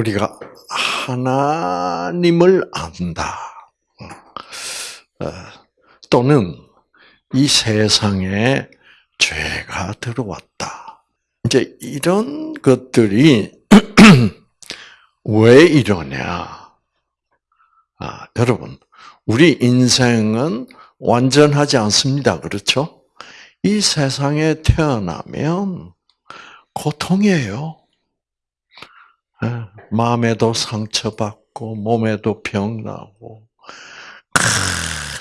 우리가 하나님을 안다. 어, 또는 이 세상에 죄가 들어왔다. 이제 이런 것들이 왜 이러냐? 아, 여러분, 우리 인생은 완전하지 않습니다. 그렇죠? 이 세상에 태어나면 고통이에요. 예, 마음에도 상처받고 몸에도 병나고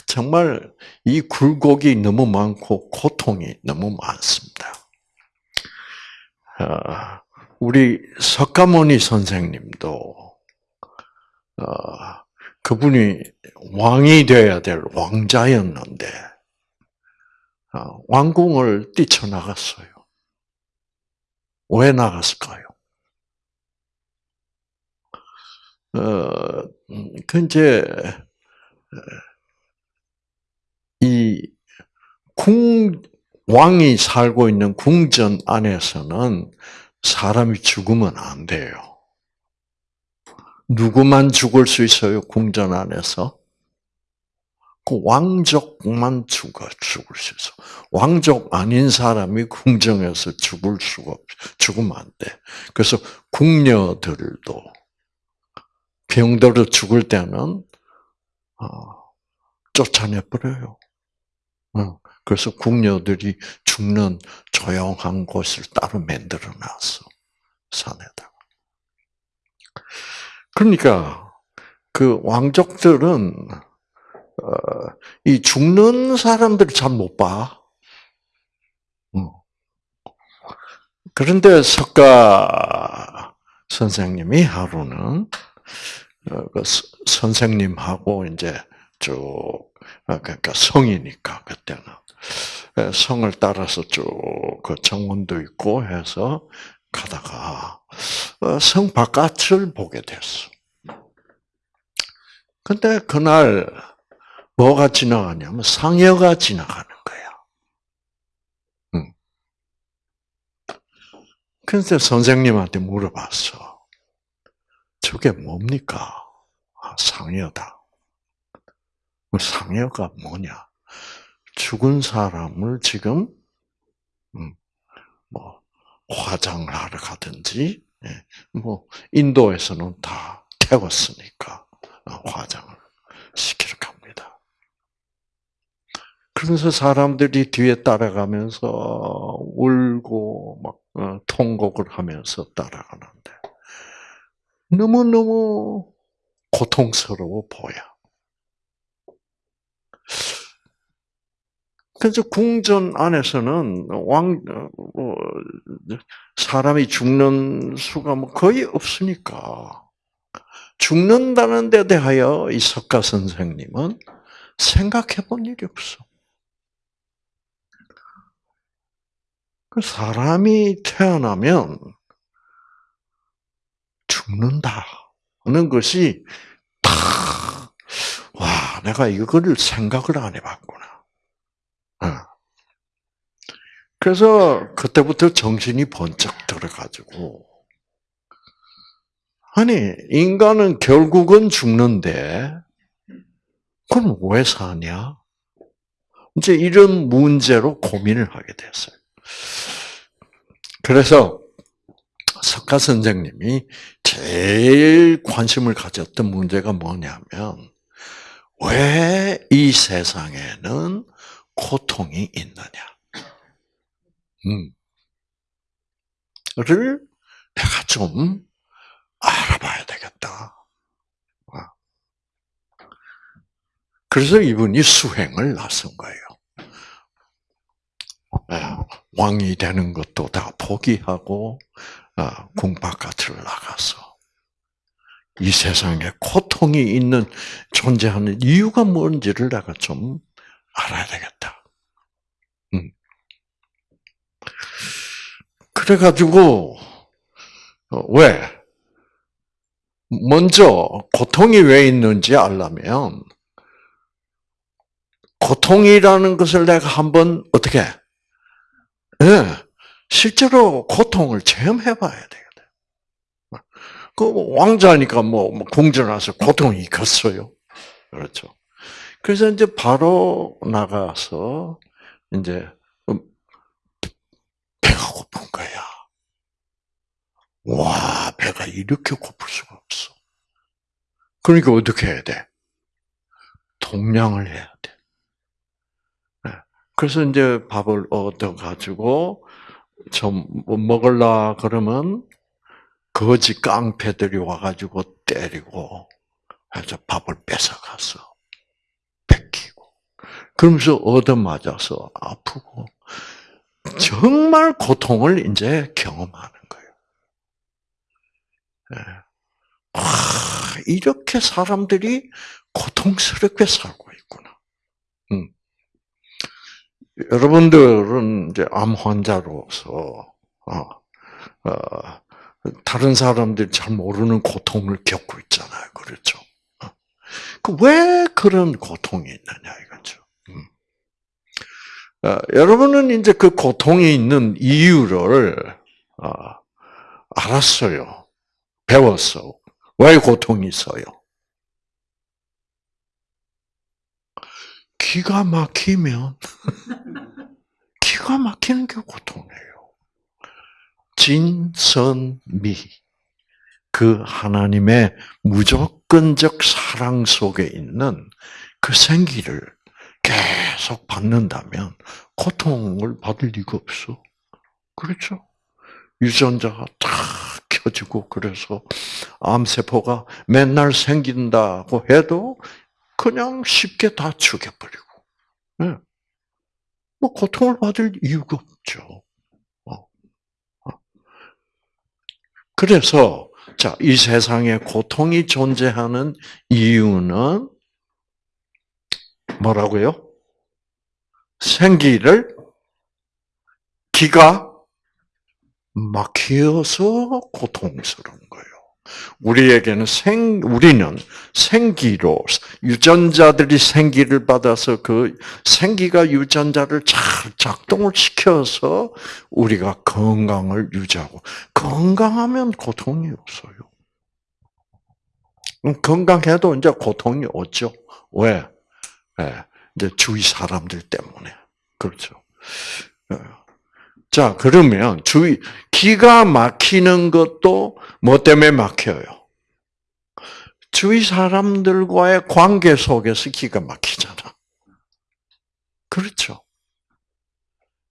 정말 이 굴곡이 너무 많고 고통이 너무 많습니다. 아, 우리 석가모니 선생님도 어, 그분이 왕이 되어야 될 왕자였는데 어, 왕궁을 뛰쳐나갔어요. 왜 나갔을까요? 어, 음, 그 이제 이 궁, 왕이 살고 있는 궁전 안에서는 사람이 죽으면 안 돼요. 누구만 죽을 수 있어요, 궁전 안에서? 그 왕족만 죽어, 죽을 수 있어. 왕족 아닌 사람이 궁정에서 죽을 수가, 죽으면 안 돼. 그래서 궁녀들도 병들어 죽을 때는, 어, 쫓아내 버려요. 어, 그래서 궁녀들이 죽는 조용한 곳을 따로 만들어 놨어. 산에다가. 그러니까, 그 왕족들은, 어, 이 죽는 사람들을 잘 못 봐. 어. 그런데 석가 선생님이 하루는, 어, 그 선생님하고 이제 쭉 아, 그러니까 성이니까 그때는 성을 따라서 쭉 그 정원도 있고 해서 가다가 어, 성 바깥을 보게 됐어. 근데 그날 뭐가 지나가냐면 상여가 지나가는 거야. 응. 그래서 선생님한테 물어봤어. 저게 뭡니까? 아, 상여다. 그 상여가 뭐냐? 죽은 사람을 지금 음, 뭐 화장을 하러 가든지, 예, 뭐 인도에서는 다 태웠으니까 어, 화장을 시키러 갑니다. 그래서 사람들이 뒤에 따라가면서 울고 막 어, 통곡을 하면서 따라가는데 너무 너무 고통스러워 보여. 그래서 궁전 안에서는 왕 어, 사람이 죽는 수가 뭐 거의 없으니까 죽는다는 데 대하여 이 석가 선생님은 생각해 본 일이 없어. 그 사람이 태어나면 죽는다 하는 것이 다, 와, 내가 이거를 생각을 안 해봤구나. 그래서 그때부터 정신이 번쩍 들어가지고 아니 인간은 결국은 죽는데 그럼 왜 사냐? 이제 이런 문제로 고민을 하게 됐어요. 그래서 석가 선생님이 제일 관심을 가졌던 문제가 뭐냐면 왜 이 세상에는 고통이 있느냐? 음. 를 내가 좀 알아봐야 되겠다. 어. 그래서 이분이 수행을 나선 거예요. 예, 왕이 되는 것도 다 포기하고 어, 궁 바깥을 나가서 이 세상에 고통이 있는 존재하는 이유가 뭔지를 내가 좀 알아야 되겠다. 그래가지고 어, 왜 먼저 고통이 왜 있는지 알려면 고통이라는 것을 내가 한번 어떻게 네, 실제로 고통을 체험해봐야 되거든. 그 왕자니까 뭐, 뭐 궁전에서 고통이 있겠어요. 그렇죠. 그래서 이제 바로 나가서 이제 음, 배가 고픈 거야. 와, 배가 이렇게 고플 수가 없어. 그러니까 어떻게 해야 돼? 동량을 해야 돼. 네. 그래서 이제 밥을 얻어 가지고 좀뭐 먹을라 그러면 거지 깡패들이 와가지고 때리고 해서 밥을 뺏어갔어. 뺏기고. 그러면서 얻어맞아서 아프고 정말 고통을 이제 경험하는 거예요. 네. 와, 이렇게 사람들이 고통스럽게 살고 있구나. 음. 여러분들은 이제 암 환자로서 어, 어, 다른 사람들이 잘 모르는 고통을 겪고 있잖아요. 그렇죠? 어. 그왜 그런 고통이 있느냐 이거죠. 음. 어, 여러분은 이제 그 고통이 있는 이유를 어, 알았어요. 배웠어. 왜 고통이 있어요? 기가 막히면 기가 막히는 게 고통이에요. 진선미 그 하나님의 무조건적 사랑 속에 있는 그 생기를 계속 받는다면 고통을 받을 리가 없어. 그렇죠? 유전자가 다 켜지고 그래서 암세포가 맨날 생긴다고 해도 그냥 쉽게 다 죽여버리고. 네. 뭐 고통을 받을 이유가 없죠. 어. 어. 그래서 자, 이 세상에 고통이 존재하는 이유는 뭐라고요? 생기를 기가 막혀서 고통스러운 거예요. 우리에게는 생, 우리는 생기로, 유전자들이 생기를 받아서 그 생기가 유전자를 잘 작동을 시켜서 우리가 건강을 유지하고, 건강하면 고통이 없어요. 건강해도 이제 고통이 오죠. 왜? 네, 이제 주위 사람들 때문에. 그렇죠. 예. 자, 그러면 주위, 기가 막히는 것도 뭐 때문에 막혀요? 주위 사람들과의 관계 속에서 기가 막히잖아. 그렇죠.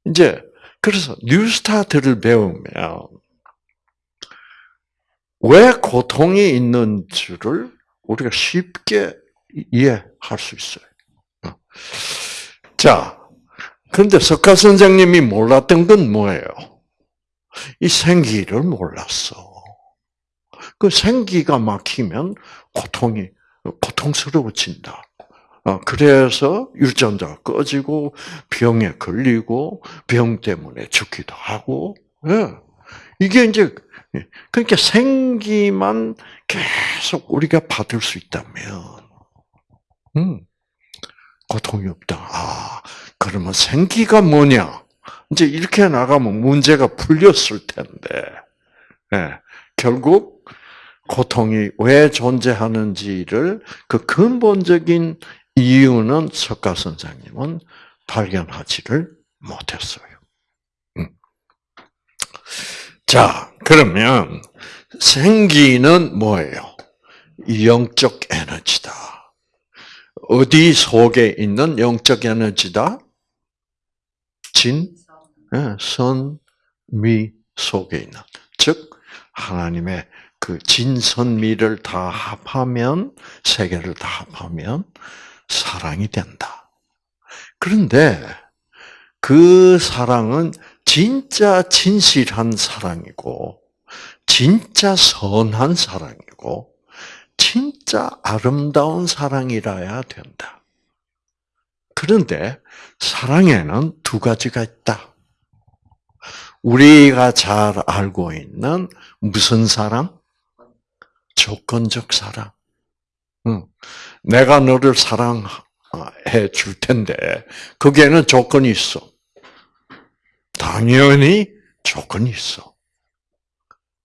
이제, 그래서 뉴스타트를 배우면, 왜 고통이 있는 줄을 우리가 쉽게 이해할 수 있어요. 어. 자, 그런데 석가 선생님이 몰랐던 건 뭐예요? 이 생기를 몰랐어. 그 생기가 막히면 고통이 고통스러워진다. 어, 그래서 유전자가 꺼지고 병에 걸리고 병 때문에 죽기도 하고 예. 이게 이제 그러니까 생기만 계속 우리가 받을 수 있다면 음, 고통이 없다. 아 그러면 생기가 뭐냐? 이제 이렇게 나가면 문제가 풀렸을 텐데, 네, 결국 고통이 왜 존재하는지를 그 근본적인 이유는 석가 선생님은 발견하지를 못했어요. 음. 자, 그러면 생기는 뭐예요? 영적 에너지다. 어디 속에 있는 영적 에너지다? 진, 예, 선, 미 속에 있는. 즉, 하나님의 그 진선미를 다 합하면, 세 개를 다 합하면 사랑이 된다. 그런데 그 사랑은 진짜 진실한 사랑이고, 진짜 선한 사랑이고, 진짜 아름다운 사랑이라야 된다. 그런데 사랑에는 두 가지가 있다. 우리가 잘 알고 있는 무슨 사랑? 조건적 사랑. 내가 너를 사랑해 줄 텐데 거기에는 조건이 있어. 당연히 조건이 있어.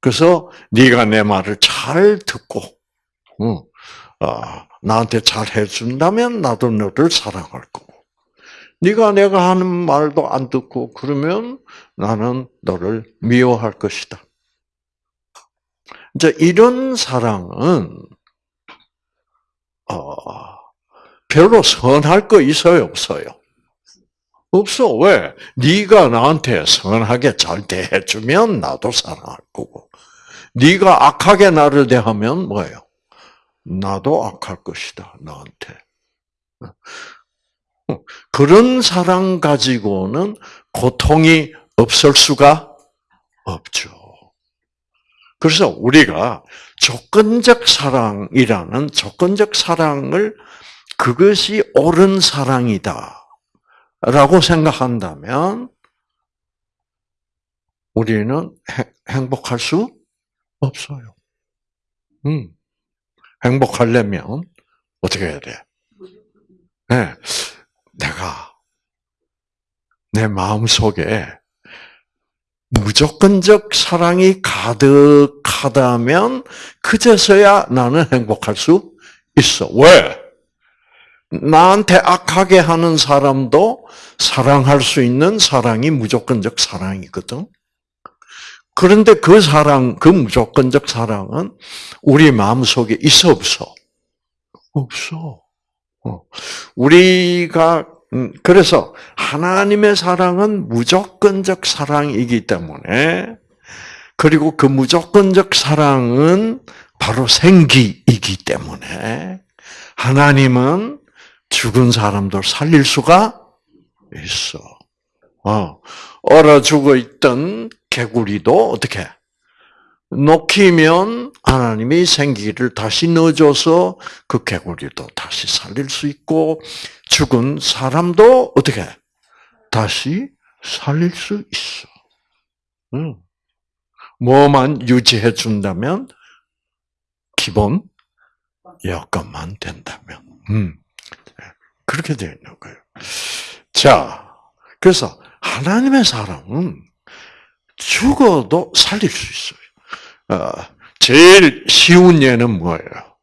그래서 네가 내 말을 잘 듣고, 응, 어, 나한테 잘 해준다면 나도 너를 사랑할 거고. 네가 내가 하는 말도 안 듣고 그러면 나는 너를 미워할 것이다. 이제 이런 사랑은 어, 별로 선할 거 있어요, 없어요? 없어. 왜? 네가 나한테 선하게 잘 대해주면 나도 사랑할 거고. 네가 악하게 나를 대하면 뭐예요? 나도 악할 것이다. 너한테. 그런 사랑 가지고는 고통이 없을 수가 없죠. 그래서 우리가 조건적 사랑이라는 조건적 사랑을 그것이 옳은 사랑이다. 라고 생각한다면 우리는 행복할 수 없어요. 음. 행복하려면 어떻게 해야 돼? 네. 내가 내 마음 속에 무조건적 사랑이 가득하다면 그제서야 나는 행복할 수 있어. 왜? 나한테 악하게 하는 사람도 사랑할 수 있는 사랑이 무조건적 사랑이거든. 그런데 그 사랑, 그 무조건적 사랑은 우리 마음 속에 있어 없어? 없어. 어. 우리가 음, 그래서 하나님의 사랑은 무조건적 사랑이기 때문에 그리고 그 무조건적 사랑은 바로 생기이기 때문에 하나님은 죽은 사람들 살릴 수가 있어. 어, 얼어 죽어 있던 개구리도 어떻게 녹히면 하나님이 생기를 다시 넣어줘서 그 개구리도 다시 살릴 수 있고 죽은 사람도 어떻게 다시 살릴 수 있어. 응. 뭐만 유지해 준다면 기본 여건만 된다면. 음. 그렇게 되어 있는 거예요. 자, 그래서 하나님의 사랑은 죽어도 살릴 수 있어요. 어, 제일 쉬운 예는 뭐예요?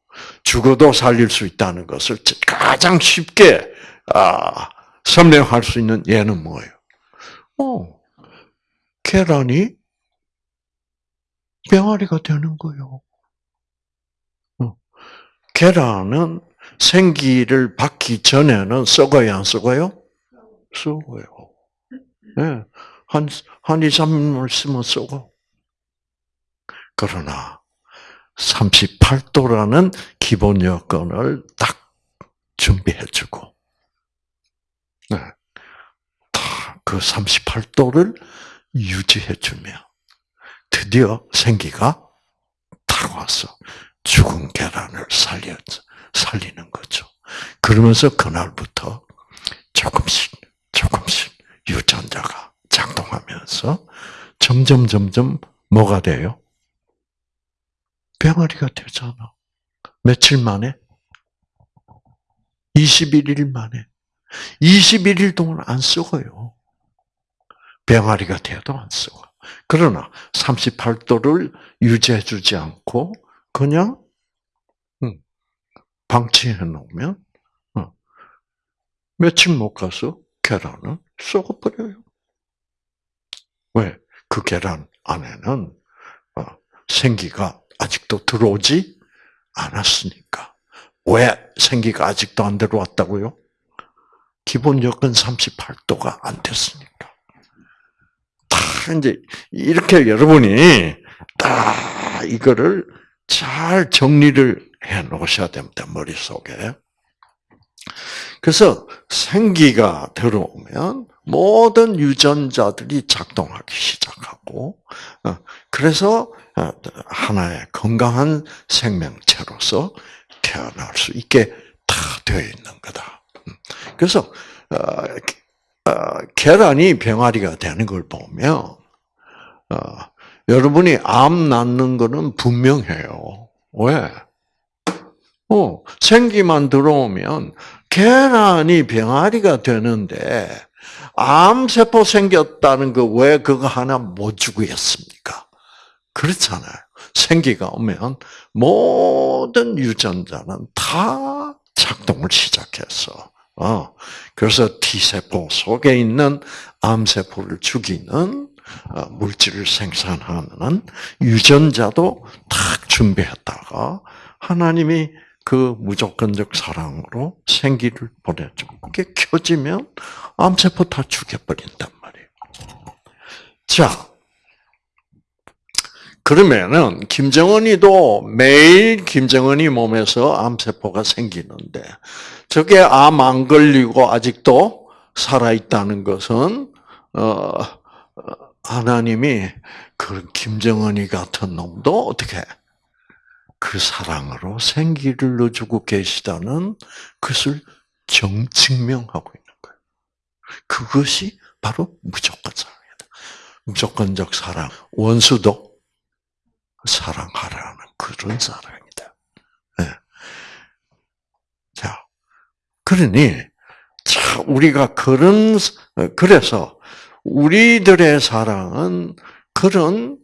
죽어도 살릴 수 있다는 것을 가장 쉽게 아, 설명할 수 있는 예는 뭐예요? 어, 계란이 병아리가 되는 거예요. 어, 계란은 생기를 받기 전에는 썩어요, 안 썩어요? 썩어요. 네. 한, 한 2, 3일 쓰면 썩어. 그러나, 38도라는 기본 여건을 딱 준비해주고, 네. 다그 38도를 유지해주면, 드디어 생기가 딱 와서 죽은 계란을 살려, 살리는 거죠. 그러면서 그날부터 조금씩, 조금씩 유전자가 작동하면서 점점, 점점 뭐가 돼요? 병아리가 되잖아. 며칠 만에? 21일 만에. 21일 동안 안 썩어요. 병아리가 돼도 안 썩어. 그러나 38도를 유지해주지 않고 그냥 방치해 놓으면 어, 며칠 못 가서 계란은 썩어버려요. 왜? 그 계란 안에는 어, 생기가 아직도 들어오지 않았으니까. 왜 생기가 아직도 안 들어왔다고요? 기본 여건 38도가 안 됐으니까. 다 이제 이렇게 여러분이 딱 이거를 잘 정리를 해 놓으셔야 됩니다. 머릿속에. 그래서 생기가 들어오면 모든 유전자들이 작동하기 시작하고, 어, 그래서 어, 하나의 건강한 생명체로서 태어날 수 있게 다 되어 있는 거다. 음. 그래서 어, 계란이 병아리가 되는 걸 보면 여러분이 암 낳는 것은 분명해요. 왜? 어, 생기만 들어오면 계란이 병아리가 되는데 암세포 생겼다는 거 왜 그거 하나 못 주고 했습니까? 그렇잖아요. 생기가 오면 모든 유전자는 다 작동을 시작했어. 어, 그래서 T세포 속에 있는 암세포를 죽이는 어, 물질을 생산하는 유전자도 탁 준비했다가 하나님이 그 무조건적 사랑으로 생기를 보내줘. 그게 켜지면 암세포 다 죽여버린단 말이에요. 자, 그러면은 김정은이도 매일 김정은이 몸에서 암세포가 생기는데 저게 암 안 걸리고 아직도 살아 있다는 것은 어, 하나님이 그 김정은이 같은 놈도 어떻게 그 사랑으로 생기를 넣어주고 계시다는 것을 정 증명하고 있는 거예요. 그것이 바로 무조건 사랑이다. 무조건적 사랑. 원수도 사랑하라는 그런 사랑이다. 네. 자, 그러니 자 우리가 그런 그래서 우리들의 사랑은 그런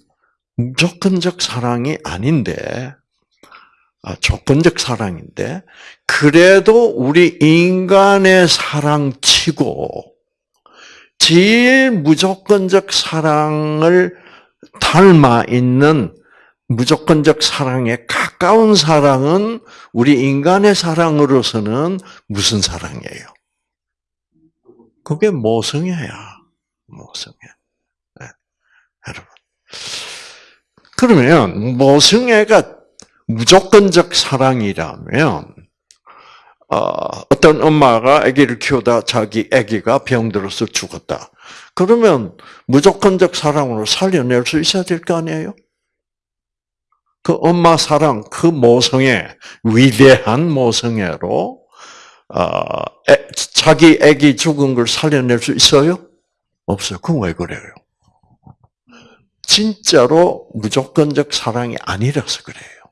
무조건적 사랑이 아닌데 아, 조건적 사랑인데 그래도 우리 인간의 사랑치고 제일 무조건적 사랑을 닮아 있는 무조건적 사랑에 가까운 사랑은 우리 인간의 사랑으로서는 무슨 사랑이에요? 그게 모성애야. 모성애. 네. 여러분. 그러면 모성애가 무조건적 사랑이라면 어, 떤 엄마가 아기를 키우다 자기 아기가 병들어서 죽었다. 그러면 무조건적 사랑으로 살려낼 수 있어야 될 거 아니에요? 그 엄마 사랑, 그 모성애, 위대한 모성애로 어, 애, 자기 아기 죽은 걸 살려낼 수 있어요? 없어요. 그건 왜 그래요? 진짜로 무조건적 사랑이 아니라서 그래요.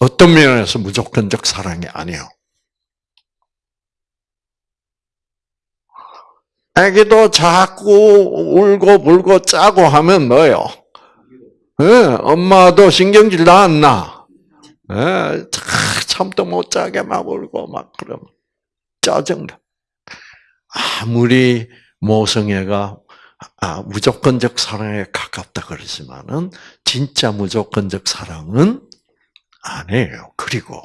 어떤 면에서 무조건적 사랑이 아니요. 애기도 자꾸 울고 불고 짜고 하면 뭐요? 네, 엄마도 신경질 나왔나? 네, 참도 못 자게 막 울고 막 그러면 짜증나. 아무리 모성애가 아, 무조건적 사랑에 가깝다 그러지만은 진짜 무조건적 사랑은 아니에요. 그리고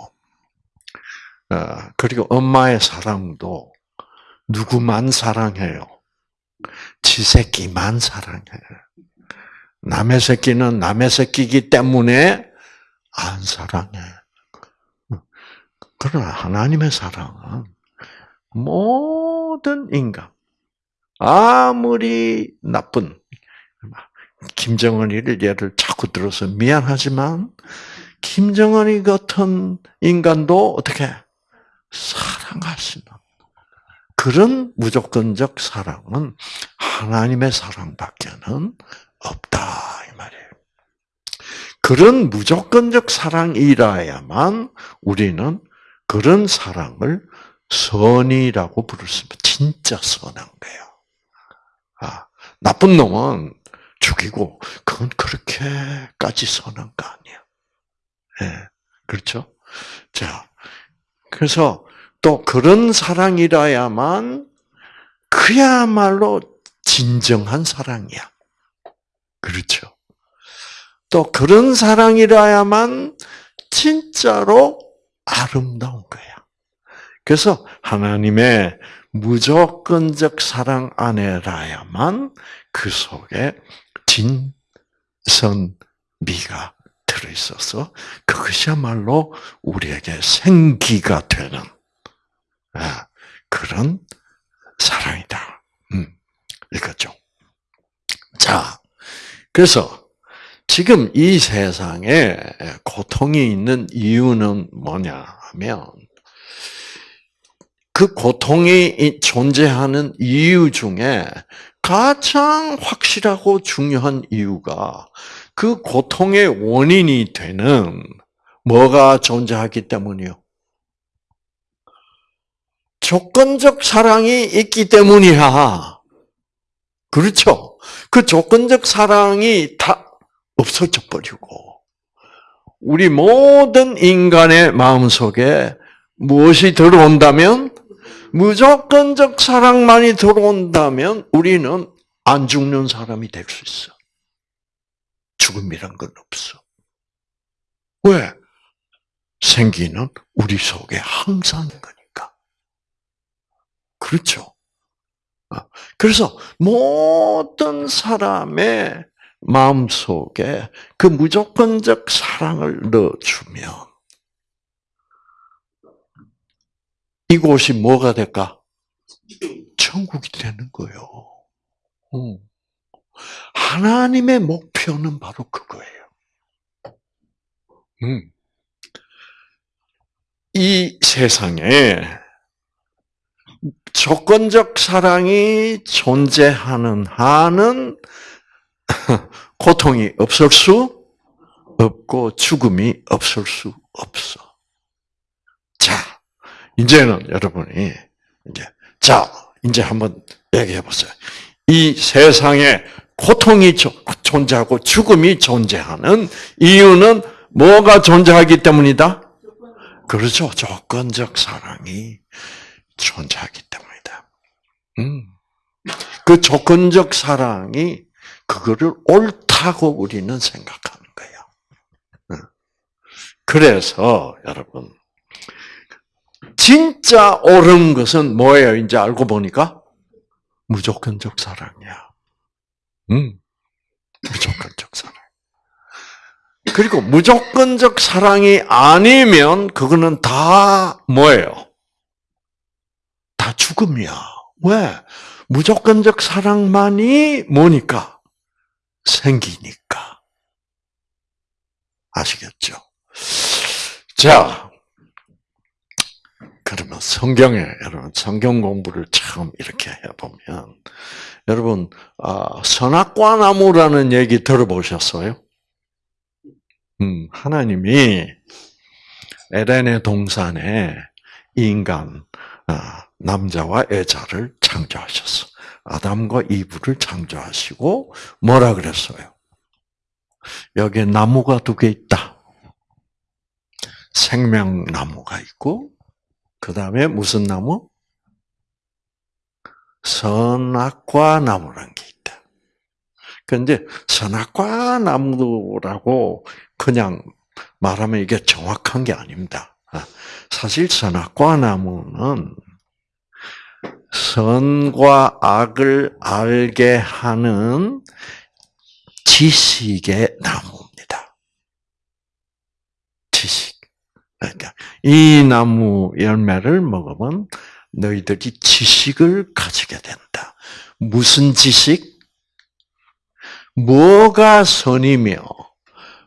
어, 그리고 엄마의 사랑도 누구만 사랑해요. 지 새끼만 사랑해요. 남의 새끼는 남의 새끼이기 때문에 안 사랑해. 그러나 하나님의 사랑은 모든 인간, 아무리 나쁜, 김정은이를 예를 자꾸 들어서 미안하지만, 김정은이 같은 인간도 어떻게 사랑하시는 그런 무조건적 사랑은 하나님의 사랑밖에는 없다 이 말이에요. 그런 무조건적 사랑이라야만 우리는 그런 사랑을 선이라고 부를 수 있습니다. 진짜 선한 거예요. 아, 나쁜 놈은 죽이고 그건 그렇게까지 선한 거 아니야. 예, 그렇죠? 자, 그래서 또 그런 사랑이라야만 그야말로 진정한 사랑이야. 그렇죠? 또 그런 사랑이라야만 진짜로 아름다운 거야. 그래서 하나님의 무조건적 사랑 안에라야만 그 속에 진선미가 들어 있어서 그것이야말로 우리에게 생기가 되는 아, 그런 사랑이다. 음, 이거죠. 자, 그래서 지금 이 세상에 고통이 있는 이유는 뭐냐 하면 그 고통이 존재하는 이유 중에 가장 확실하고 중요한 이유가 그 고통의 원인이 되는 뭐가 존재하기 때문이요? 조건적 사랑이 있기 때문이야. 그렇죠? 그 조건적 사랑이 다 없어져 버리고 우리 모든 인간의 마음 속에 무엇이 들어온다면 무조건적 사랑만이 들어온다면 우리는 안 죽는 사람이 될 수 있어. 죽음이란 건 없어. 왜? 생기는 우리 속에 항상 거니까. 그렇죠. 아, 그래서 모든 사람의 마음 속에 그 무조건적 사랑을 넣어주면 이곳이 뭐가 될까? 천국이 되는 거예요. 하나님의 목표는 바로 그거예요. 음. 이 세상에 조건적 사랑이 존재하는 한은 고통이 없을 수 없고 죽음이 없을 수 없어. 자, 이제는 여러분이 이제 자, 이제 한번 얘기해 보세요. 이 세상에 고통이 존재하고 죽음이 존재하는 이유는 뭐가 존재하기 때문이다? 그렇죠. 조건적 사랑이 존재하기 때문이다. 음. 그 조건적 사랑이 그거를 옳다고 우리는 생각하는 거예요. 그래서 여러분 진짜 옳은 것은 뭐예요? 이제 알고 보니까 무조건적 사랑이야. 음, 무조건적 사랑. 그리고 무조건적 사랑이 아니면 그거는 다 뭐예요? 다 죽음이야. 왜? 무조건적 사랑만이 뭐니까? 생기니까. 아시겠죠? 자, 그러면 성경에 여러분 성경 공부를 처음 이렇게 해보면 여러분 아, 선악과 나무라는 얘기 들어보셨어요? 음, 하나님이 에덴의 동산에 인간 아, 남자와 여자를 창조하셨어. 아담과 이브를 창조하시고 뭐라 그랬어요? 여기에 나무가 두 개 있다. 생명나무가 있고 그 다음에 무슨 나무? 선악과 나무란 게 있다. 그런데 선악과 나무라고 그냥 말하면 이게 정확한 게 아닙니다. 아, 사실 선악과 나무는 선과 악을 알게 하는 지식의 나무입니다. 지식. 그러니까 이 나무 열매를 먹으면 너희들이 지식을 가지게 된다. 무슨 지식? 뭐가 선이며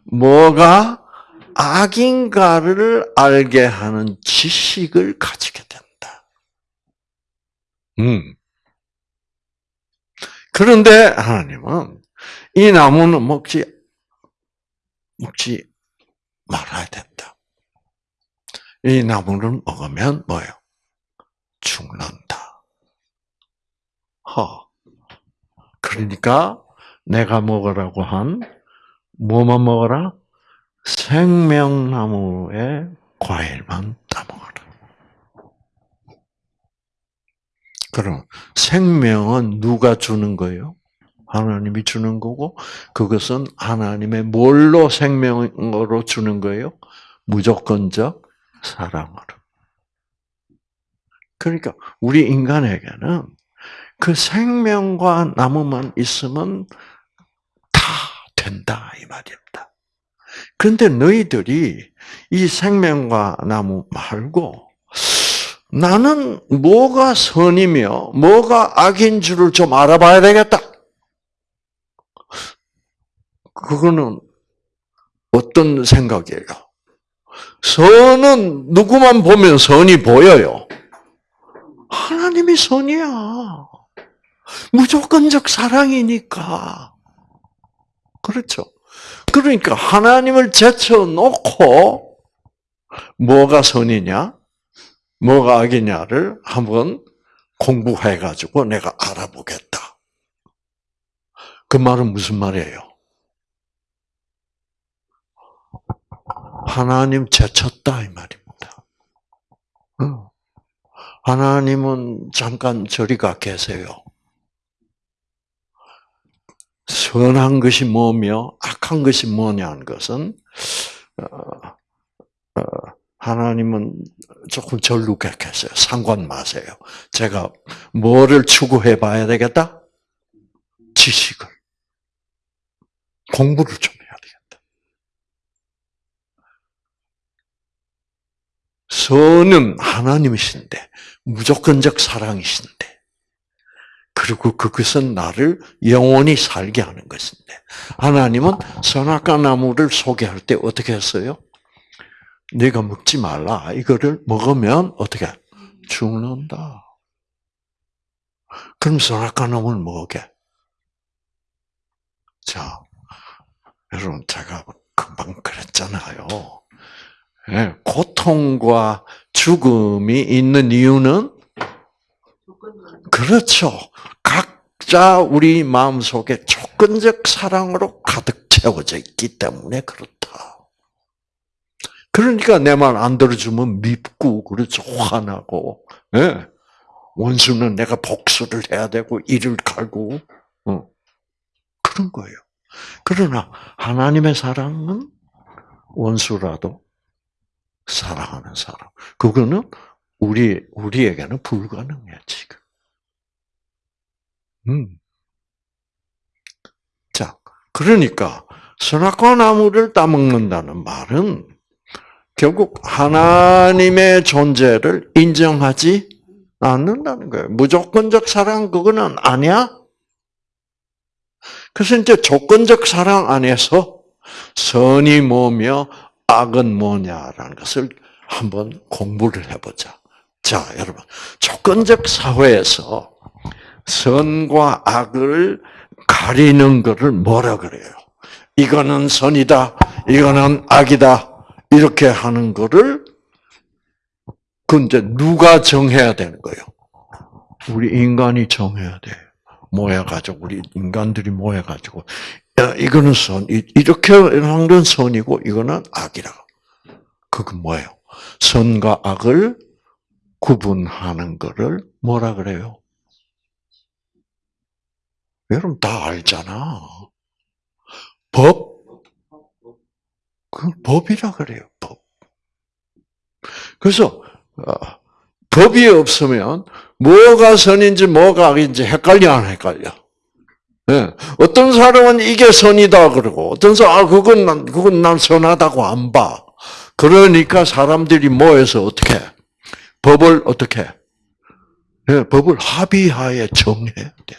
뭐가 악인가를 알게 하는 지식을 가지게 된다. 음. 그런데 하나님은 이 나무는 먹지 먹지 말아야 된다. 이 나무를 먹으면 뭐예요? 죽는다. 허. 그러니까 내가 먹으라고 한 뭐만 먹어라? 생명나무의 과일만 따먹어라. 그럼 생명은 누가 주는 거예요? 하나님이 주는 거고 그것은 하나님의 뭘로 생명으로 주는 거예요? 무조건적 사랑으로. 그러니까 우리 인간에게는 그 생명과 나무만 있으면 다 된다 이 말입니다. 그런데 너희들이 이 생명과 나무 말고 나는 뭐가 선이며 뭐가 악인 줄을 좀 알아봐야 되겠다. 그거는 어떤 생각이에요? 선은 누구만 보면 선이 보여요. 하나님이 선이야. 무조건적 사랑이니까. 그렇죠. 그러니까 하나님을 제쳐놓고 뭐가 선이냐, 뭐가 악이냐를 한번 공부해가지고 내가 알아보겠다. 그 말은 무슨 말이에요? 하나님 제쳤다 이 말입니다. 하나님은 잠깐 저리 가 계세요. 선한 것이 뭐며 악한 것이 뭐냐는 것은 어, 어, 하나님은 조금 절룩해 계세요. 상관 마세요. 제가 뭐를 추구해 봐야 되겠다? 지식을. 공부를 좀 해야 되겠다. 선은 하나님이신데, 무조건적 사랑이신데, 그리고 그것은 나를 영원히 살게 하는 것인데, 하나님은 선악과 나무를 소개할 때 어떻게 했어요? 네가 먹지 말라. 이거를 먹으면 어떻게 죽는다. 그럼 선악과 나무를 먹게. 자, 여러분 제가 금방 그랬잖아요. 네, 고통과 죽음이 있는 이유는 그렇죠. 각자 우리 마음 속에 조건적 사랑으로 가득 채워져 있기 때문에 그렇다. 그러니까 내 말 안 들어주면 밉고 그렇죠 화나고 네. 원수는 내가 복수를 해야 되고 이를 갈고 어. 그런 거예요. 그러나 하나님의 사랑은 원수라도 사랑하는 사람. 그거는 우리 우리에게는 불가능해 지금. 음. 자, 그러니까 선악과 나무를 따먹는다는 말은 결국 하나님의 존재를 인정하지 않는다는 거예요. 무조건적 사랑 그거는 아니야. 그래서 이제 조건적 사랑 안에서 선이 뭐며 악은 뭐냐라는 것을 한번 공부를 해보자. 자, 여러분. 조건적 사회에서 선과 악을 가리는 것을 뭐라 그래요? 이거는 선이다, 이거는 악이다, 이렇게 하는 거를 그 이제 누가 정해야 되는 거예요? 우리 인간이 정해야 돼. 모여가지고 우리 인간들이 모여가지고 야, 이거는 선 이렇게 건 선이고 이거는 악이라. 그건 뭐예요? 선과 악을 구분하는 거를 뭐라 그래요? 여러분 다 알잖아. 법 그 법이라 그래요, 법. 그래서, 어, 법이 없으면 뭐가 선인지 뭐가 악인지 헷갈려 안 헷갈려? 네. 어떤 사람은 이게 선이다 그러고 어떤 사람 아 그건 난 그건 난 선하다고 안 봐. 그러니까 사람들이 모여서 어떻게 법을 어떻게 네, 법을 합의하에 정해야 돼.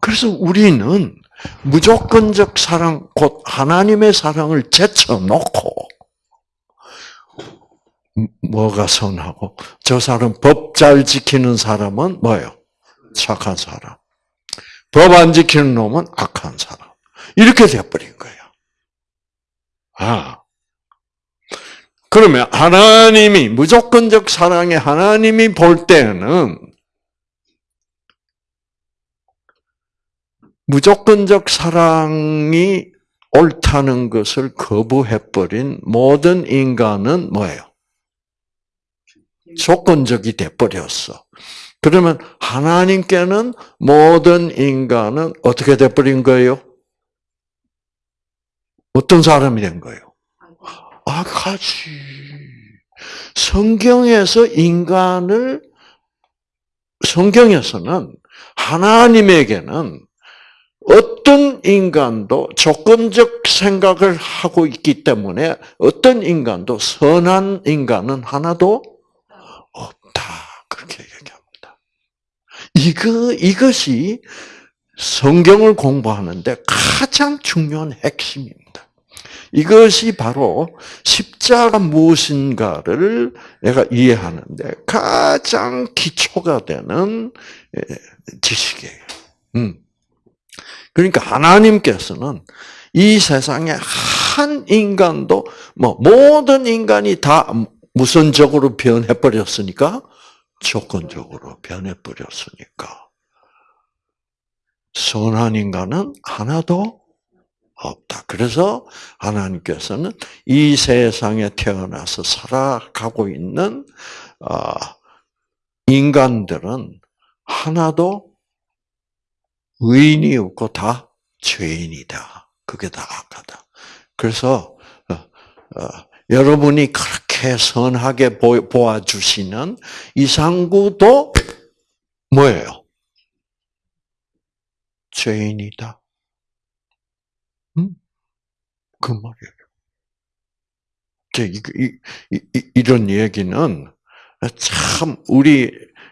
그래서 우리는 무조건적 사랑, 곧 하나님의 사랑을 제쳐놓고, 뭐가 선하고, 저 사람 법 잘 지키는 사람은 뭐예요? 착한 사람. 법 안 지키는 놈은 악한 사람. 이렇게 돼버린 거예요. 아. 그러면 하나님이, 무조건적 사랑의 하나님이 볼 때는 무조건적 사랑이 옳다는 것을 거부해버린 모든 인간은 뭐예요? 조건적이 돼버렸어. 그러면 하나님께는 모든 인간은 어떻게 돼버린 거예요? 어떤 사람이 된 거예요? 악하지. 성경에서 인간을, 성경에서는 하나님에게는 어떤 인간도 조건적 생각을 하고 있기 때문에 어떤 인간도 선한 인간은 하나도 없다. 그렇게 얘기합니다. 이거, 이것이 성경을 공부하는데 가장 중요한 핵심입니다. 이것이 바로 십자가 무엇인가를 내가 이해하는데 가장 기초가 되는 예, 지식이에요. 음. 그러니까 하나님께서는 이 세상에 한 인간도 뭐 모든 인간이 다 무선적으로 변해 버렸으니까 조건적으로 변해 버렸으니까 선한 인간은 하나도 없다. 그래서 하나님께서는 이 세상에 태어나서 살아가고 있는 어, 인간들은 하나도 의인이 없고 다 죄인이다. 그게 다 악하다. 그래서 어, 어, 여러분이 그렇게 선하게 보아주시는 이상구도 뭐예요? 죄인이다. 음? 그 말이에요. 이, 이, 이, 이런 얘기는 참 우리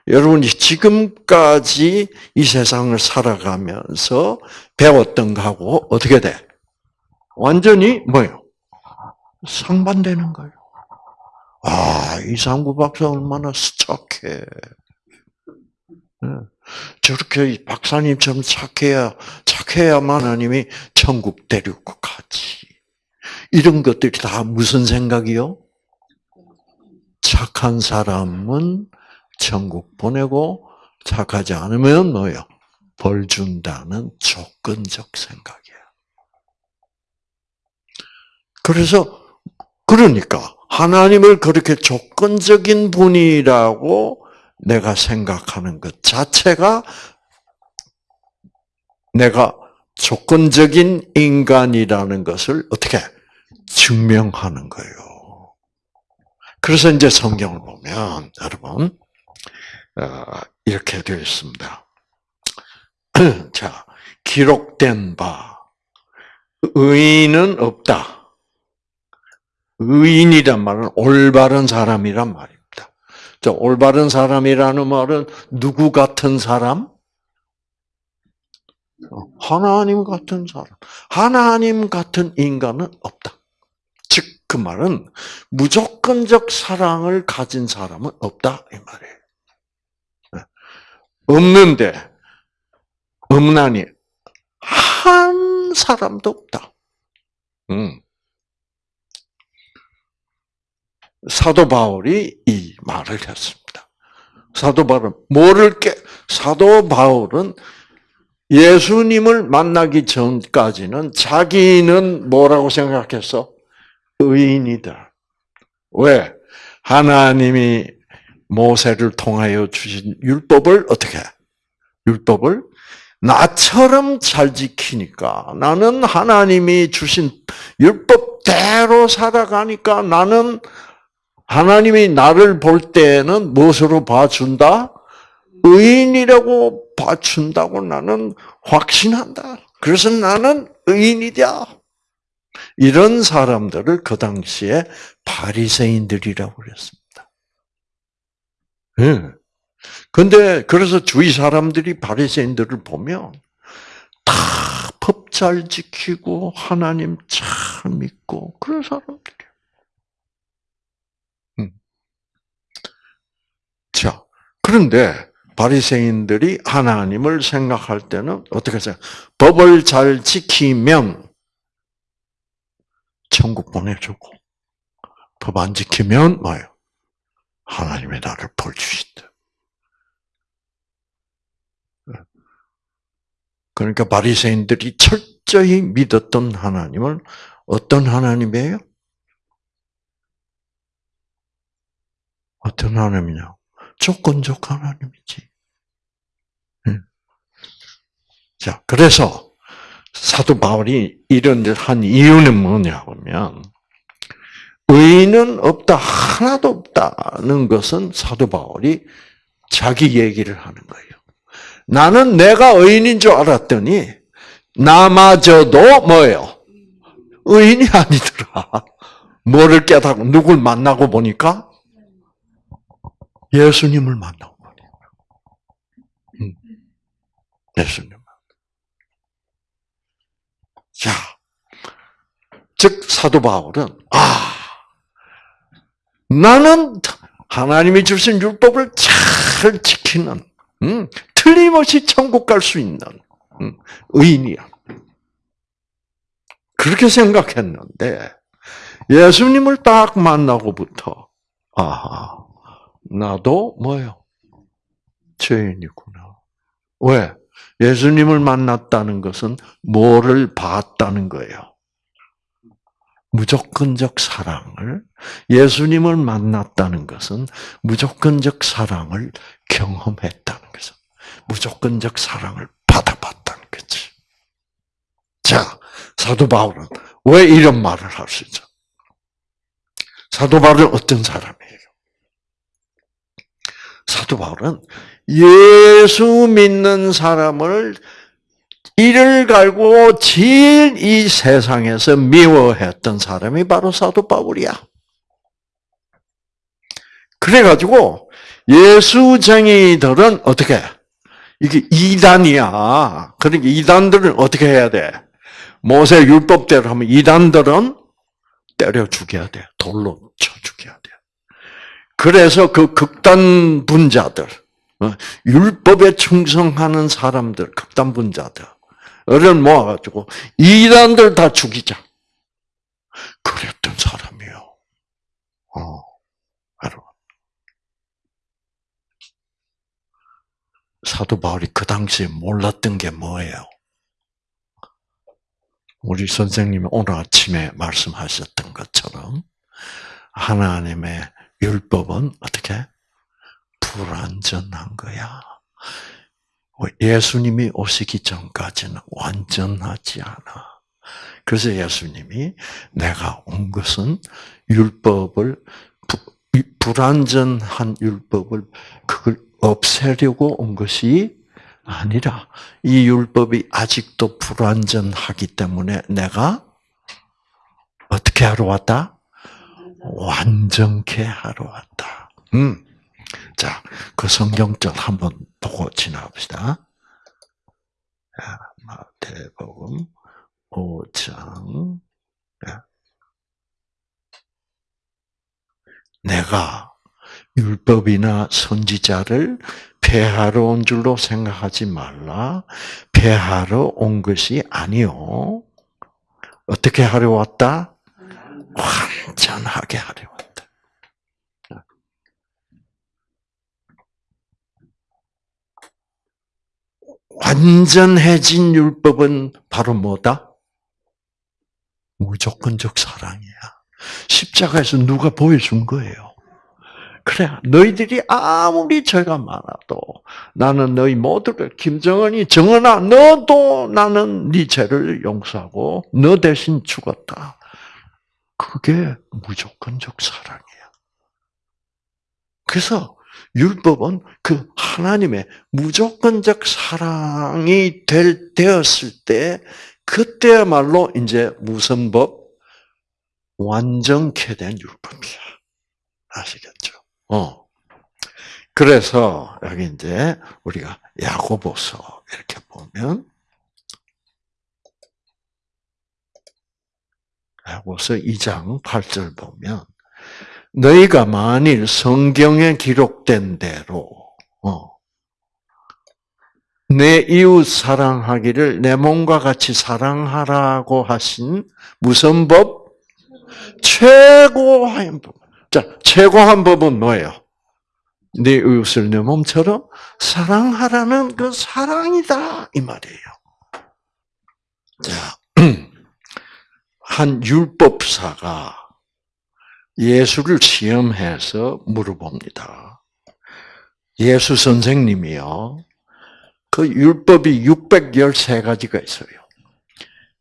여러분이 지금까지 이 세상을 살아가면서 배웠던 거하고 어떻게 돼? 완전히 뭐예요? 상반되는 거예요. 아, 이상구 박사 얼마나 스착해. 네. 저렇게 박사님처럼 착해야, 착해야만 하나님이 천국 데리고 가지. 이런 것들이 다 무슨 생각이요? 착한 사람은 천국 보내고 착하지 않으면 뭐요? 벌 준다는 조건적 생각이야. 그래서 그러니까 하나님을 그렇게 조건적인 분이라고 내가 생각하는 것 자체가 내가 조건적인 인간이라는 것을 어떻게 증명하는 거예요. 그래서 이제 성경을 보면 여러분 어, 이렇게 되어 있습니다. 자, 기록된 바 의인은 없다. 의인이란 말은 올바른 사람이란 말입니다. 자, 올바른 사람이라는 말은 누구 같은 사람? 하나님 같은 사람. 하나님 같은 인간은 없다. 즉, 그 말은 무조건적 사랑을 가진 사람은 없다. 이 말이에요. 없는데, 없나니, 한 사람도 없다. 음. 사도 바울이 이 말을 했습니다. 사도 바울은 뭐를 깨, 사도 바울은 예수님을 만나기 전까지는 자기는 뭐라고 생각했어? 의인이다. 왜? 하나님이 모세를 통하여 주신 율법을 어떻게? 율법을 나처럼 잘 지키니까 나는 하나님이 주신 율법대로 살아가니까 나는 하나님이 나를 볼 때는 무엇으로 봐준다? 의인이라고 봐준다고 나는 확신한다. 그래서 나는 의인이다. 이런 사람들을 그 당시에 바리새인들이라고 그랬습니다. 예. 근데 그래서 주위 사람들이 바리새인들을 보면 다 법 잘 지키고 하나님 잘 믿고 그런 사람들이 자, 그런데 바리새인들이 하나님을 생각할 때는 어떻게 생각? 법을 잘 지키면 천국 보내주고 법 안 지키면 뭐요 하나님의 나를 벌 주신다. 그러니까 바리새인들이 철저히 믿었던 하나님은 어떤 하나님이에요? 어떤 하나님이냐? 조건적 하나님이지. 자, 그래서 사도 바울이 이런 일을 한 이유는 뭐냐 하면 의인은 없다 하나도 없다는 것은 사도 바울이 자기 얘기를 하는 거예요. 나는 내가 의인인 줄 알았더니 나마저도 뭐예요? 의인이 아니더라. 뭐를 깨닫고 누굴 만나고 보니까 예수님을 말이에요. 음. 예수님. 자, 즉 사도 바울은 아 나는 하나님이 주신 율법을 잘 지키는 음, 틀림없이 천국 갈 수 있는 음, 의인이야. 그렇게 생각했는데 예수님을 딱 만나고부터 아 나도 뭐요? 죄인이구나. 왜? 예수님을 만났다는 것은 뭐를 봤다는 거예요? 무조건적 사랑을, 예수님을 만났다는 것은 무조건적 사랑을 경험했다는 것은 무조건적 사랑을 받아봤다는 거지. 자, 사도 바울은 왜 이런 말을 할 수 있죠? 사도 바울은 어떤 사람이에요? 사도 바울은 예수 믿는 사람을 이를 갈고 제일 이 세상에서 미워했던 사람이 바로 사도 바울이야. 그래가지고 예수쟁이들은 어떻게? 이게 이단이야. 그러니까 이단들은 어떻게 해야 돼? 모세 율법대로 하면 이단들은 때려 죽여야 돼. 돌로 쳐. 그래서 그 극단 분자들, 어, 율법에 충성하는 사람들, 극단 분자들, 을 모아가지고 이단들 다 죽이자. 그랬던 사람이요. 어, 여러분. 사도 바울이 그 당시에 몰랐던 게 뭐예요? 우리 선생님이 오늘 아침에 말씀하셨던 것처럼 하나님의 율법은 어떻게 불완전한 거야. 예수님이 오시기 전까지는 완전하지 않아. 그래서 예수님이 내가 온 것은 율법을 불완전한 율법을 그걸 없애려고 온 것이 아니라 이 율법이 아직도 불완전하기 때문에 내가 어떻게 하러 왔다? 완전케 하러 왔다. 음. 자, 그 성경절 한번 보고 지나갑시다. 마태복음 5장. 내가 율법이나 선지자를 폐하러 온 줄로 생각하지 말라. 폐하러 온 것이 아니요. 어떻게 하려 왔다? 완전하게 하려 왔다. 완전해진 율법은 바로 뭐다? 무조건적 사랑이야. 십자가에서 누가 보여준 거예요. 그래, 너희들이 아무리 죄가 많아도 나는 너희 모두를 김정은이 정은아 너도 나는 네 죄를 용서하고 너 대신 죽었다. 그게 무조건적 사랑이야. 그래서 율법은 그 하나님의 무조건적 사랑이 될, 되었을 때, 그때야말로 이제 무슨 법? 완전케 된 율법이야. 아시겠죠? 어. 그래서 여기 이제 우리가 야고보서 이렇게 보면 야고보서 2장 8절 보면 너희가 만일 성경에 기록된 대로 어, 내 이웃 사랑하기를 내 몸과 같이 사랑하라고 하신 무슨 법? 최고한 법. 자, 최고한 법은 뭐예요? 내 이웃을 내 몸처럼 사랑하라는 그 사랑이다 이 말이에요. 자, 한 율법사가 예수를 시험해서 물어봅니다. 예수 선생님이요. 그 율법이 613가지가 있어요.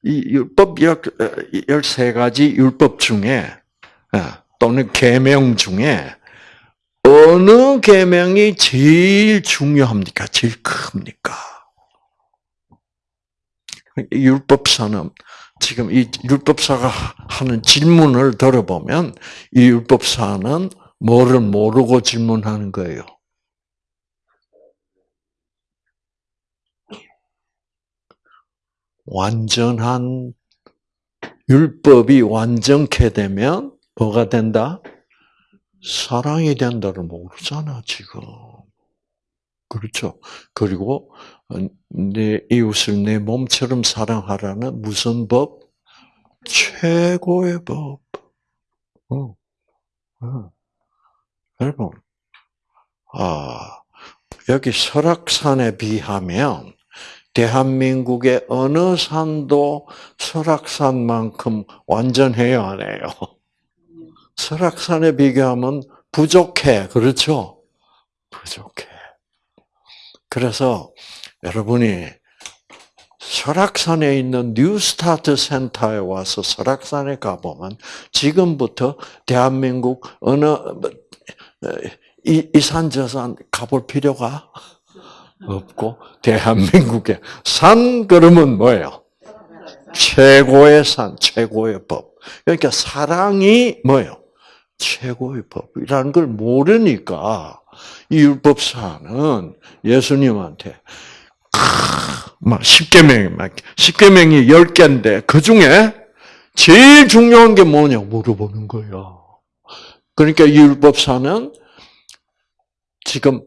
이 율법 13가지 율법 중에 어, 또는 계명 중에 어느 계명이 제일 중요합니까? 제일 큽니까? 율법사는 지금 이 율법사가 하는 질문을 들어보면 이 율법사는 뭐를 모르고 질문하는 거예요. 완전한 율법이 완전케 되면 뭐가 된다? 사랑이 된다를 모르잖아, 지금. 그렇죠. 그리고 내 이웃을 내 몸처럼 사랑하라는 무슨 법? 최고의 법. 어. 어. 여러분, 아, 여기 설악산에 비하면 대한민국의 어느 산도 설악산만큼 완전해요, 안 해요? 설악산에 비교하면 부족해. 그렇죠? 부족해. 그래서 여러분이 설악산에 있는 뉴스타트 센터에 와서 설악산에 가보면 지금부터 대한민국 어느 이, 이산 저산 가볼 필요가 없고 대한민국의 산 그러면 뭐예요? 최고의 산, 최고의 법. 그러니까 사랑이 뭐예요? 최고의 법이라는 걸 모르니까 이 율법사는 예수님한테 막 십계명이 막 십계명이 열 개인데 그 중에 제일 중요한 게 뭐냐고 물어보는 거예요. 그러니까 이 율법사는 지금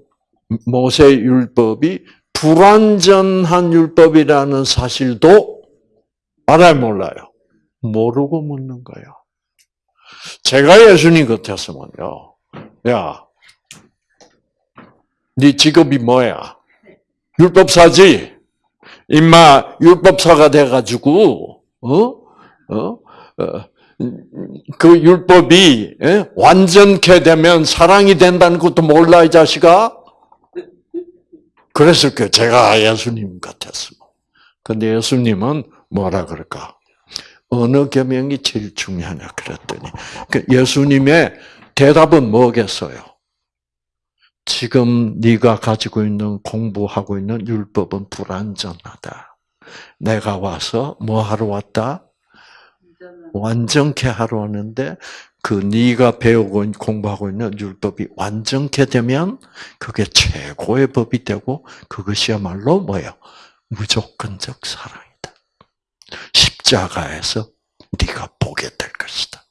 모세 율법이 불완전한 율법이라는 사실도 알아요, 몰라요? 모르고 묻는 거예요. 제가 예수님 같았으면요. 야, 네 직업이 뭐야? 율법사지. 임마 율법사가 돼가지고 어? 어? 어? 그 율법이 예? 완전케 되면 사랑이 된다는 것도 몰라 이 자식아. 그랬을 거예요. 제가 예수님 같았으면. 근데 예수님은 뭐라 그럴까? 어느 계명이 제일 중요하냐 그랬더니 그 예수님의 대답은 뭐겠어요? 지금 네가 가지고 있는 공부하고 있는 율법은 불완전하다. 내가 와서 뭐 하러 왔다? 완전케 하러 왔는데 그 네가 배우고 공부하고 있는 율법이 완전케 되면 그게 최고의 법이 되고 그것이야말로 뭐예요? 무조건적 사랑이다. 십자가에서 네가 보게 될 것이다.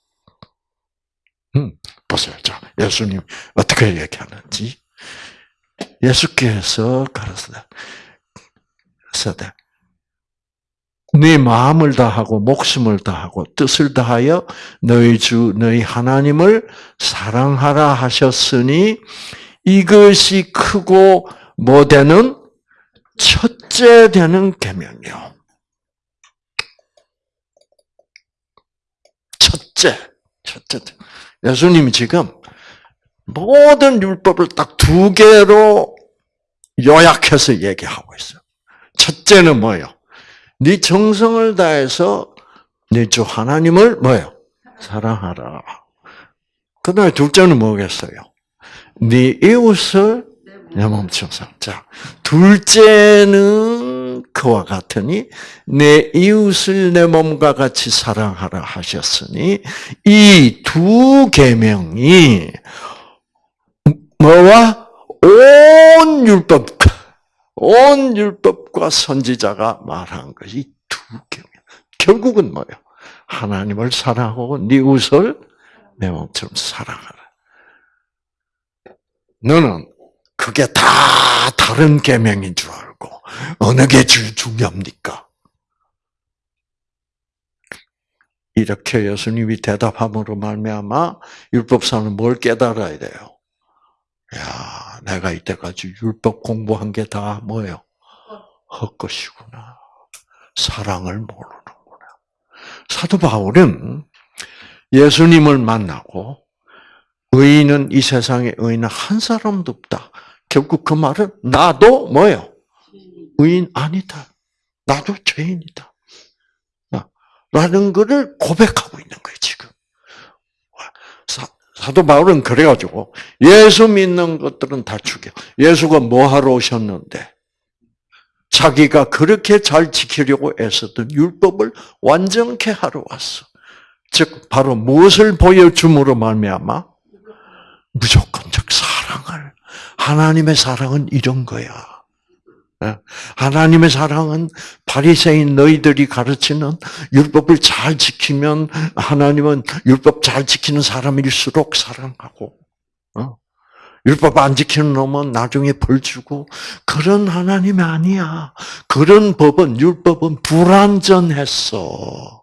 음, 보세요. 자, 예수님 어떻게 얘기하는지. 예수께서 가르치다. 네 마음을 다하고 목숨을 다하고 뜻을 다하여 너희 주 너희 하나님을 사랑하라 하셨으니 이것이 크고 뭐 되는 첫째 되는 계명이요. 첫째, 첫째. 예수님이 지금 모든 율법을 딱 두 개로 요약해서 얘기하고 있어요. 첫째는 뭐예요? 네 정성을 다해서 네 주 하나님을 뭐예요? 사랑하라. 그다음에 둘째는 뭐겠어요? 네 이웃을 내 몸처럼 자, 둘째는 그와 같으니 내 이웃을 내 몸과 같이 사랑하라 하셨으니 이 두 계명이 뭐와 온 율법 온 율법과 선지자가 말한 것이 두 계명. 결국은 뭐예요? 하나님을 사랑하고 네 이웃을 내 몸처럼 사랑하라. 너는 그게 다 다른 계명인 줄 알고 어느 게 제일 중요합니까? 이렇게 예수님이 대답함으로 말미암아 율법사는 뭘 깨달아야 돼요? 야, 내가 이때까지 율법 공부한 게 다 뭐예요? 헛것이구나. 사랑을 모르는구나. 사도 바울은 예수님을 만나고 의인은 이 세상에 의인은 한 사람도 없다. 결국 그 말은 나도 뭐예요? 의인 아니다. 나도 죄인이다. 라는 것을 고백하고 있는 거예요, 지금. 사도 바울은 그래가지고 예수 믿는 것들은 다 죽여. 예수가 뭐 하러 오셨는데? 자기가 그렇게 잘 지키려고 애썼던 율법을 완전케 하러 왔어. 즉 바로 무엇을 보여줌으로 말미암아 무조건적 사랑을 하나님의 사랑은 이런 거야. 예? 하나님의 사랑은 바리새인 너희들이 가르치는 율법을 잘 지키면 하나님은 율법 잘 지키는 사람일수록 사랑하고 어? 율법 안 지키는 놈은 나중에 벌 주고 그런 하나님이 아니야. 그런 법은 율법은 불완전했어.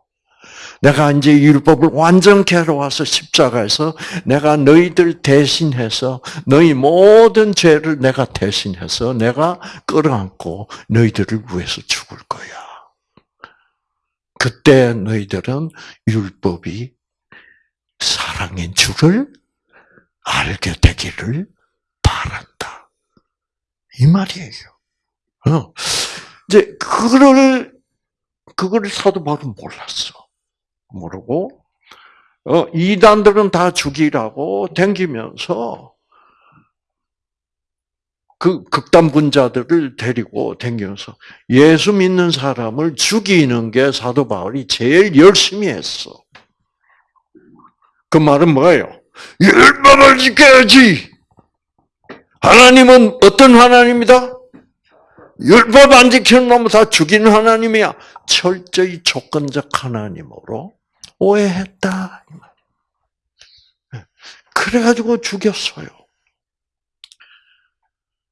내가 이제 율법을 완전케 하러 와서 십자가에서 내가 너희들 대신해서 너희 모든 죄를 내가 대신해서 내가 끌어안고 너희들을 위해서 죽을 거야. 그때 너희들은 율법이 사랑인 줄을 알게 되기를 바란다. 이 말이에요. 어. 이제 그거를 그거를 사도 바울은 몰랐어. 모르고 어, 이단들은 다 죽이라고 댕기면서 그 극단분자들을 데리고 댕기면서 예수 믿는 사람을 죽이는 게 사도 바울이 제일 열심히 했어. 그 말은 뭐예요? 율법을 지켜야지. 하나님은 어떤 하나님이다? 율법 안 지키는 놈은 다 죽이는 하나님이야. 철저히 조건적 하나님으로 오해했다. 그래가지고 죽였어요.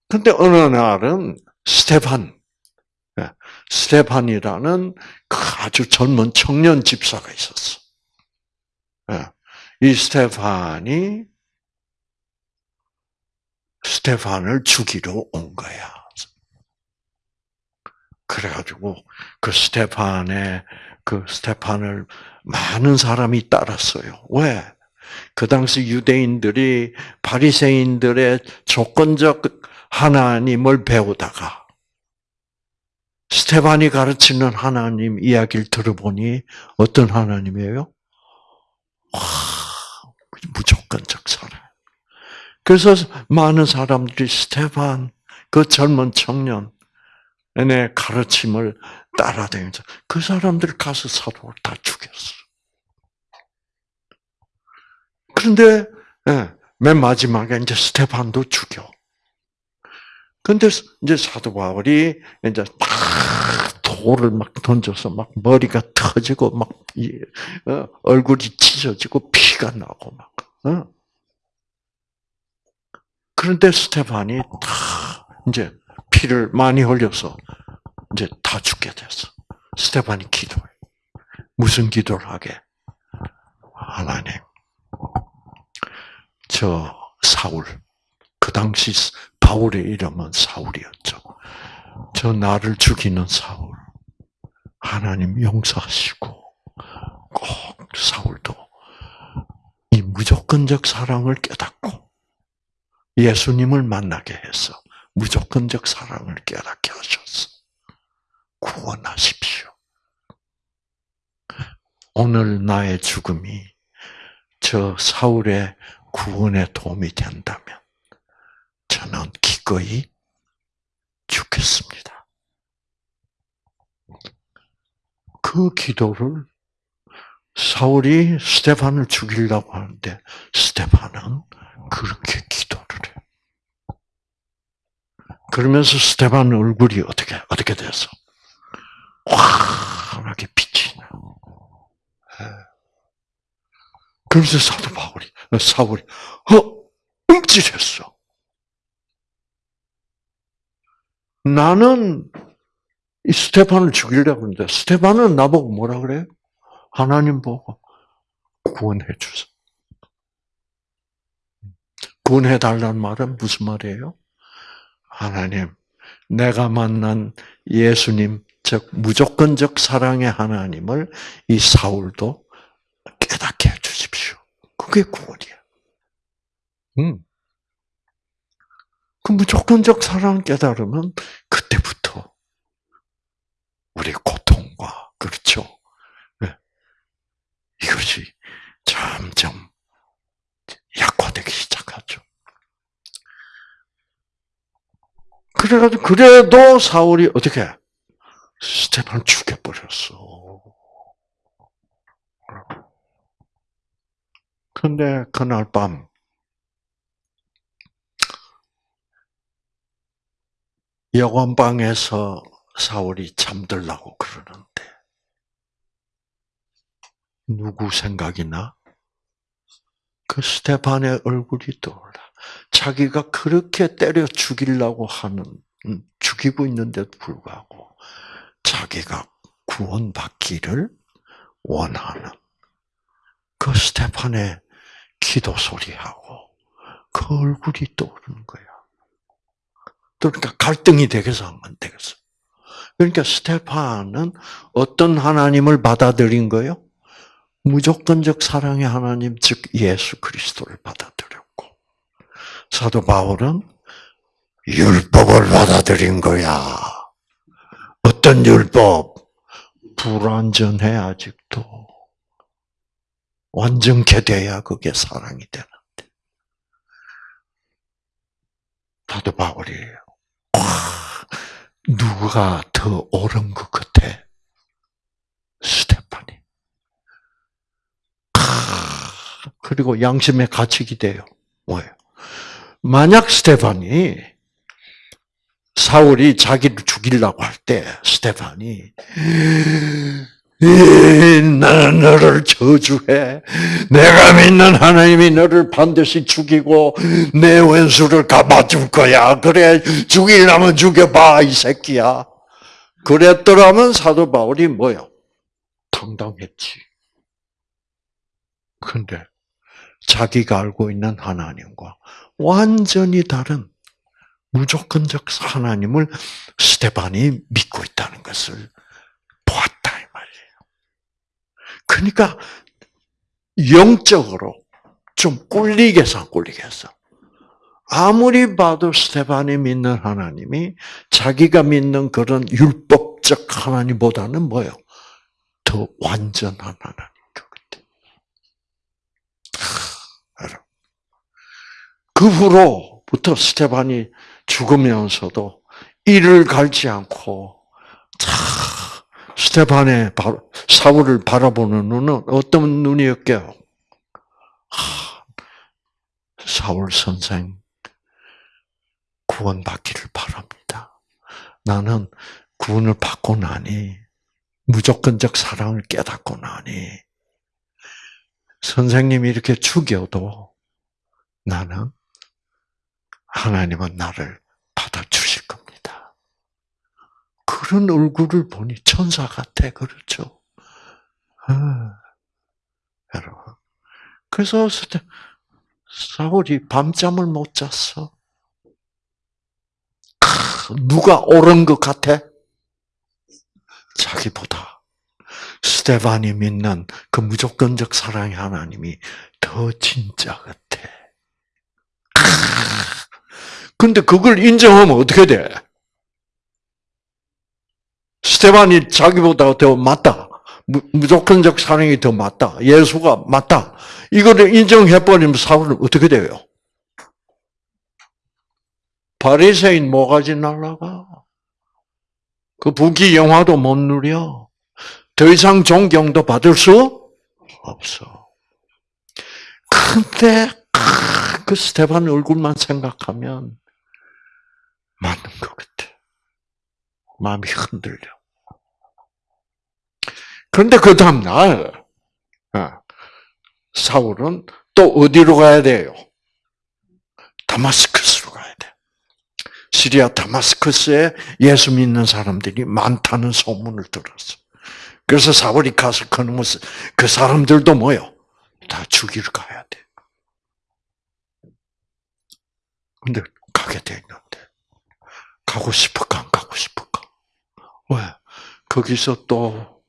근데 어느 날은 스테판, 예, 스테판이라는 그 아주 젊은 청년 집사가 있었어. 예, 이 스테판이 스테판을 죽이러 온 거야. 그래가지고 그 스테판의 그 스테판을 많은 사람이 따랐어요. 왜? 그 당시 유대인들이 바리새인들의 조건적 하나님을 배우다가 스테반이 가르치는 하나님 이야기를 들어보니 어떤 하나님이에요? 와, 무조건적 사랑. 그래서 많은 사람들이 스테반, 그 젊은 청년, 의 가르침을 따라다니면서 그 사람들 가서 사도를 다 죽였어. 그런데 예, 맨 마지막에 이제 스테반도 죽여. 근데 이제 사도 바울이 이제 막 돌을 막 던져서 막 머리가 터지고 막 어, 얼굴이 찢어지고 피가 나고 막. 어? 그런데 스테반이 다 이제 피를 많이 흘려서 이제 다 죽게 됐어. 스테반이 기도해. 무슨 기도를 하게? 하나님, 저 사울, 그 당시 바울의 이름은 사울이었죠. 저 나를 죽이는 사울. 하나님 용서하시고 꼭 사울도 이 무조건적 사랑을 깨닫고 예수님을 만나게 해서 무조건적 사랑을 깨닫게 하셨어. 구원하십시오. 오늘 나의 죽음이 저 사울의 구원에 도움이 된다면 저는 기꺼이 죽겠습니다. 그 기도를 사울이 스테판을 죽이려고 하는데 스테판은 그렇게 기도를 해. 그러면서 스테판 얼굴이 어떻게 어떻게 돼서 환하게 빛이 나. 예. 그러면서 사도 바울이 사울이 어 움찔했어. 나는 이 스테판을 죽이려고 하는데 스테판은 나보고 뭐라 그래? 하나님 보고 구원해 주세요. 구원해 달라는 말은 무슨 말이에요? 하나님, 내가 만난 예수님, 즉 무조건적 사랑의 하나님을 이 사울도 깨닫게 해 주십시오. 그게 구원이야. 음. 그 무조건적 사랑 깨달으면 그때부터 우리 고통과 그렇죠. 네. 이것이 점점 약화되기 시작하죠. 그래가지고 그래도 사울이 어떻게 스테판 죽여버렸어. 근데 그날 밤 여관방에서 사울이 잠들라고 그러는데 누구 생각이 나? 그 스테판의 얼굴이 떠올라. 자기가 그렇게 때려 죽이려고 하는 음, 죽이고 있는데도 불구하고 자기가 구원받기를 원하는 그 스테판의 기도 소리하고 그 얼굴이 떠오르는 거야. 그러니까 갈등이 되겠어, 안 되겠어? 그러니까 스테판은 어떤 하나님을 받아들인 거요? 무조건적 사랑의 하나님, 즉 예수 그리스도를 받아들였고 사도 바울은 율법을 받아들인 거야. 어떤 율법? 불완전해 아직도. 완전케 돼야 그게 사랑이 되는데. 사도 바울이에요. 와, 누가 더 옳은 것 같아? 스테판이. 그리고 양심의 가책이 돼요. 뭐예요? 만약 스테판이 사울이 자기를 죽이려고 할 때 스테판이 나는 너를 저주해. 내가 믿는 하나님이 너를 반드시 죽이고 내 원수를 갚아줄 거야. 그래 죽이려면 죽여봐 이 새끼야. 그랬더라면 사도 바울이 뭐요? 당당했지. 근데 자기가 알고 있는 하나님과 완전히 다른 무조건적 하나님을 스테반이 믿고 있다는 것을 보았다 이 말이에요. 그러니까 영적으로 좀 꿀리겠어, 꿀리겠어. 아무리 봐도 스테반이 믿는 하나님이 자기가 믿는 그런 율법적 하나님보다는 뭐요? 더 완전한 하나님. 그 후로부터 스테반이 죽으면서도 이를 갈지 않고 스테반의 사울을 바라보는 눈은 어떤 눈이었게요? 사울 선생 구원받기를 바랍니다. 나는 구원을 받고 나니 무조건적 사랑을 깨닫고 나니 선생님이 이렇게 죽여도 나는 하나님은 나를 받아주실 겁니다. 그런 얼굴을 보니 천사 같아, 그렇죠? 아, 여러분. 그래서 사울이 밤잠을 못 잤어. 누가 옳은 것 같아? 자기보다 스테반이 믿는 그 무조건적 사랑의 하나님이 더 진짜 같아. 근데 그걸 인정하면 어떻게 돼? 스테반이 자기보다 더 맞다. 무조건적 사랑이 더 맞다. 예수가 맞다. 이거를 인정해버리면 사울은 어떻게 돼요? 바리새인 뭐가지 날라가. 그 부귀 영화도 못 누려. 더 이상 존경도 받을 수 없어. 근데 그 스테반 얼굴만 생각하면 맞는 것 같아. 마음이 흔들려. 그런데 그 다음날, 어, 사울은 또 어디로 가야 돼요? 다마스커스로 가야 돼. 시리아 다마스커스에 예수 믿는 사람들이 많다는 소문을 들었어. 그래서 사울이 가서 그놈을, 그 사람들도 뭐요? 다 죽이러 가야 돼. 근데 가게 돼 있는데. 가고 싶을까, 안 가고 싶을까? 왜? 거기서 또,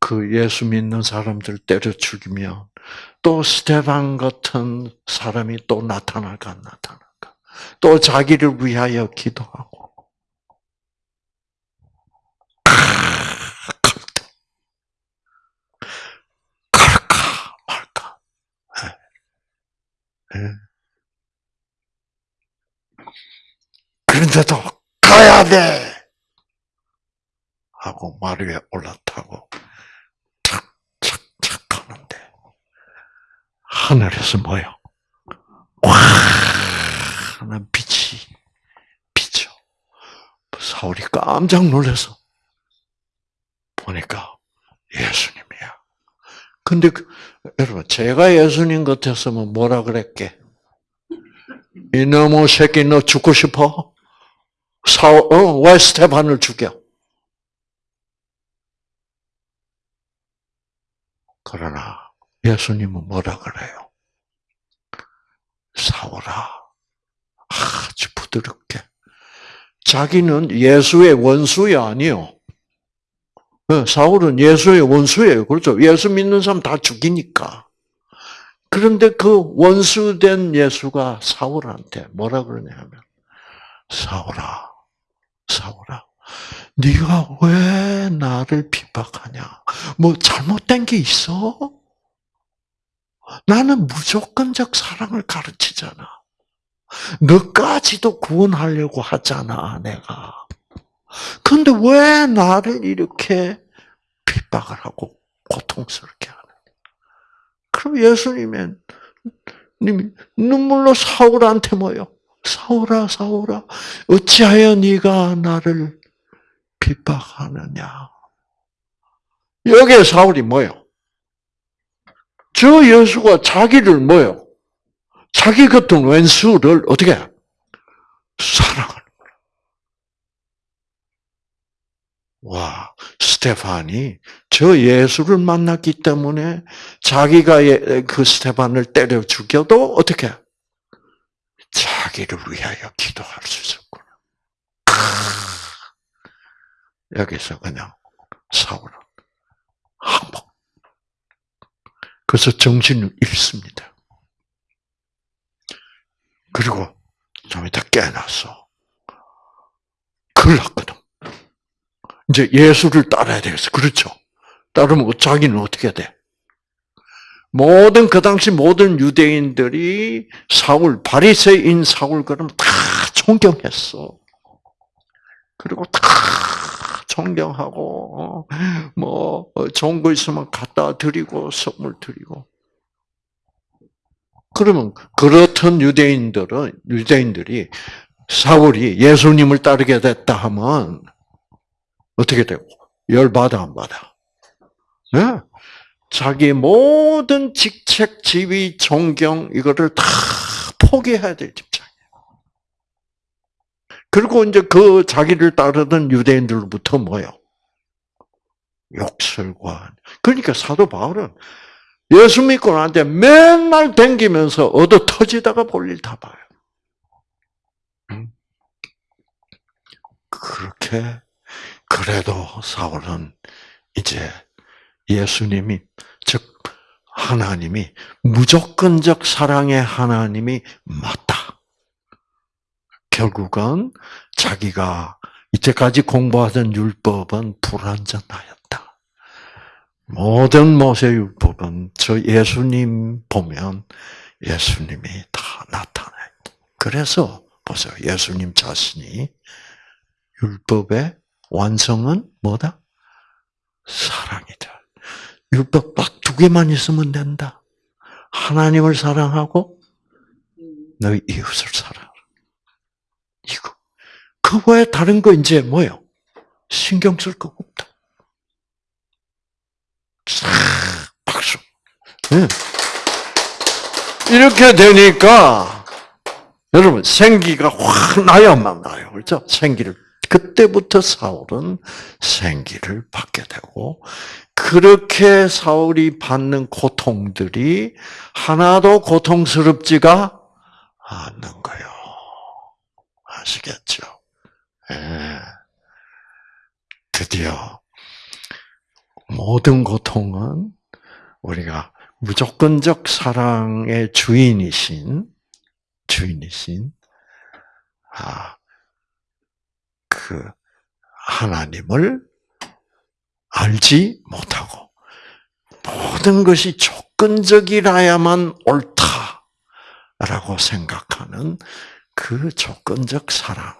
그 예수 믿는 사람들 때려 죽이면, 또 스테반 같은 사람이 또 나타날까, 안 나타날까? 또 자기를 위하여 기도하고. 네. 그런데도 가야 돼! 하고 말 위에 올라타고 착착착 하는데 하늘에서 뭐요? 와 하는 빛이 비쳐. 사울이 깜짝 놀라서 보니까 예수님이야. 근데 그, 여러분 제가 예수님 같았으면 뭐라 그랬게? 이놈의 새끼 너 죽고 싶어? 사, 어, 왜 스테반을 죽여? 그러나 예수님은 뭐라 그래요? 사오라. 아주 부드럽게. 자기는 예수의 원수야 아니요. 네, 사울은 예수의 원수예요. 그렇죠. 예수 믿는 사람 다 죽이니까. 그런데 그 원수된 예수가 사울한테 뭐라 그러냐면 사울아, 사울아, 네가 왜 나를 비박하냐? 뭐 잘못된 게 있어? 나는 무조건적 사랑을 가르치잖아. 너까지도 구원하려고 하잖아, 내가. 근데 왜 나를 이렇게 핍박을 하고 고통스럽게 하느냐? 그럼 예수님은 눈물로 사울한테 뭐요? 사울아, 사울아, 어찌하여 네가 나를 핍박하느냐? 여기에 사울이 뭐요? 저 예수가 자기를 뭐요? 자기 같은 왼수를 어떻게 사랑하는 거야. 와, 스테판이 저 예수를 만났기 때문에 자기가 예, 그 스테판을 때려 죽여도 어떻게 자기를 위하여 기도할 수 있었구나. 여기서 그냥 사울은 항복. 그래서 정신을 잃습니다. 그리고 좀 이따 깨어났어. 큰일 났거든. 이제 예수를 따라야 되겠어. 그렇죠? 따르면 자기는 어떻게 돼? 모든 그 당시 모든 유대인들이 사울 바리새인 사울 그럼 다 존경했어. 그리고 다 존경하고 어, 뭐 좋은 거 있으면 갖다 드리고 선물 드리고 그러면 그렇던 유대인들은 유대인들이 사울이 예수님을 따르게 됐다 하면 어떻게 되고 열 받아 안 받아? 네? 자기 모든 직책, 지위, 존경 이거를 다 포기해야 될 입장이에요. 그리고 이제 그 자기를 따르던 유대인들부터 뭐요? 욕설과 그러니까 사도 바울은 예수 믿고 나한테 맨날 댕기면서 얻어 터지다가 볼일 다 봐요. 그렇게 그래도 사울은 이제 예수님이 즉 하나님이 무조건적 사랑의 하나님이 맞다. 결국은 자기가 이때까지 공부하던 율법은 불완전하였다. 모든 모세 율법은 저 예수님 보면 예수님이 다 나타나요. 그래서 보세요. 예수님 자신이 율법의 완성은 뭐다? 사랑이다. 율법 딱 두 개만 있으면 된다. 하나님을 사랑하고 너희 이웃을 사랑하라. 이거. 그 외에 다른 거 이제 뭐요? 신경 쓸 거 없다. 박수. 네. 이렇게 되니까 여러분 생기가 확 나야만 나요. 그렇죠? 생기를 그때부터 사울은 생기를 받게 되고 그렇게 사울이 받는 고통들이 하나도 고통스럽지가 않는 거예요. 아시겠죠? 네. 드디어 모든 고통은 우리가 무조건적 사랑의 주인이신 주인이신 아, 그 하나님을 알지 못하고 모든 것이 조건적이라야만 옳다라고 생각하는 그 조건적 사랑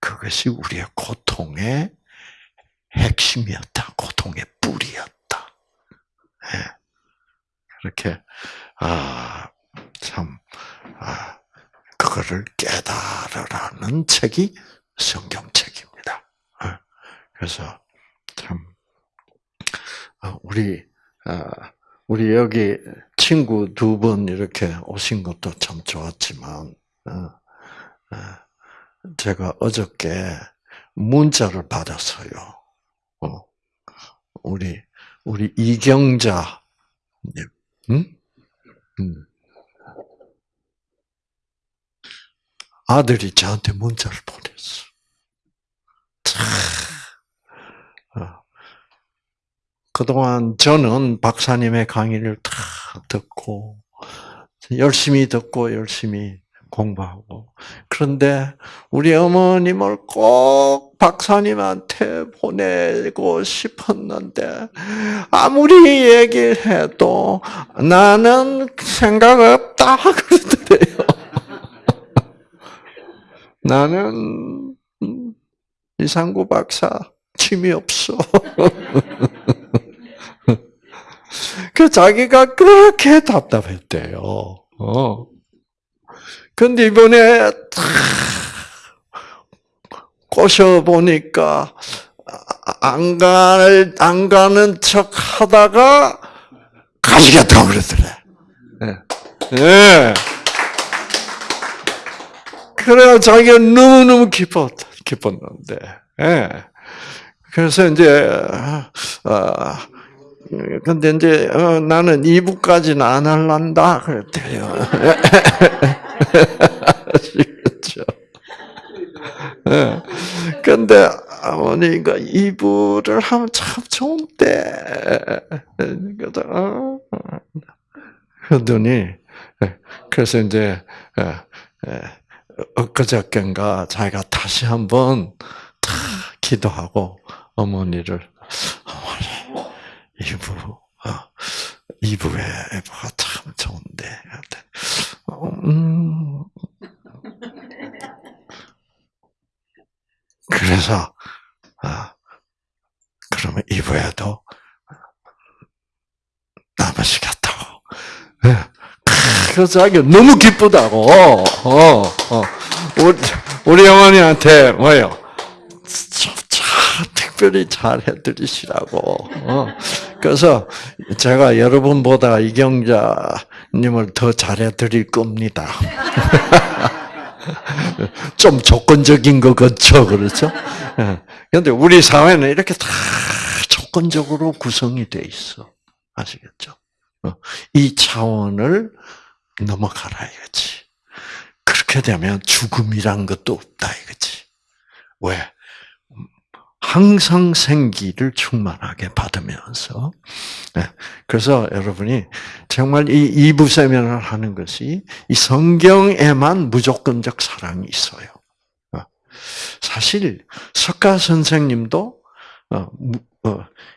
그것이 우리의 고통의 핵심이었다. 고통의 뿌리였다. 네. 그렇게 아, 참 아, 그거를 깨달으라는 책이 성경책입니다. 네. 그래서 참 어, 우리 아, 우리 여기 친구 두 분 이렇게 오신 것도 참 좋았지만 어, 제가 어저께 문자를 받았어요. 어, 우리 우리 이경자 응? 응. 아들이 저한테 문자를 보냈어. 참. 어. 그동안 저는 박사님의 강의를 다 듣고, 열심히 듣고, 열심히 공부하고. 그런데 우리 어머님을 꼭 박사님한테 보내고 싶었는데, 아무리 얘기해도 나는 생각 없다 그러더래요. 나는 음, 이상구 박사 취미 없어. 그 자기가 그렇게 답답했대요. 어. 근데 이번에 탁 꼬셔 보니까 안 갈, 안 가는 척 하다가 가시겠다고 그러더래. 예. 네. 그래야 자기가 너무너무 기뻤, 기뻤는데. 예. 그래서 이제, 어, 근데 이제, 어, 나는 2부까지는 안 할란다. 그랬대요. 아시겠죠? 예. 근데 아버니가 2부를 하면 참 좋은데. 그래서, 어, 그러더니, 예. 그래서 이제, 엊그저께인가 자기가 다시 한번 다 기도하고 어머니를 어머니 이부 어, 이부의 애부가 참 좋은데 음. 그래서 아 그러면 이부에도 남으시겠다고. 네. 그래서 자기가 너무 기쁘다고. 어, 어. 우리, 우리 어머니한테 참 특별히 잘 해드리시라고. 어. 그래서 제가 여러분보다 이경자님을 더 잘해드릴 겁니다. 좀 조건적인 거 그렇죠, 그렇죠? 그런데 우리 사회는 이렇게 다 조건적으로 구성이 돼 있어. 아시겠죠? 어. 이 차원을 넘어가라 이거지. 그렇게 되면 죽음이란 것도 없다 이거지. 왜? 항상 생기를 충만하게 받으면서. 네. 그래서 여러분이 정말 이 이부 세면을 하는 것이 이 성경에만 무조건적 사랑이 있어요. 어. 사실 석가 선생님도 어,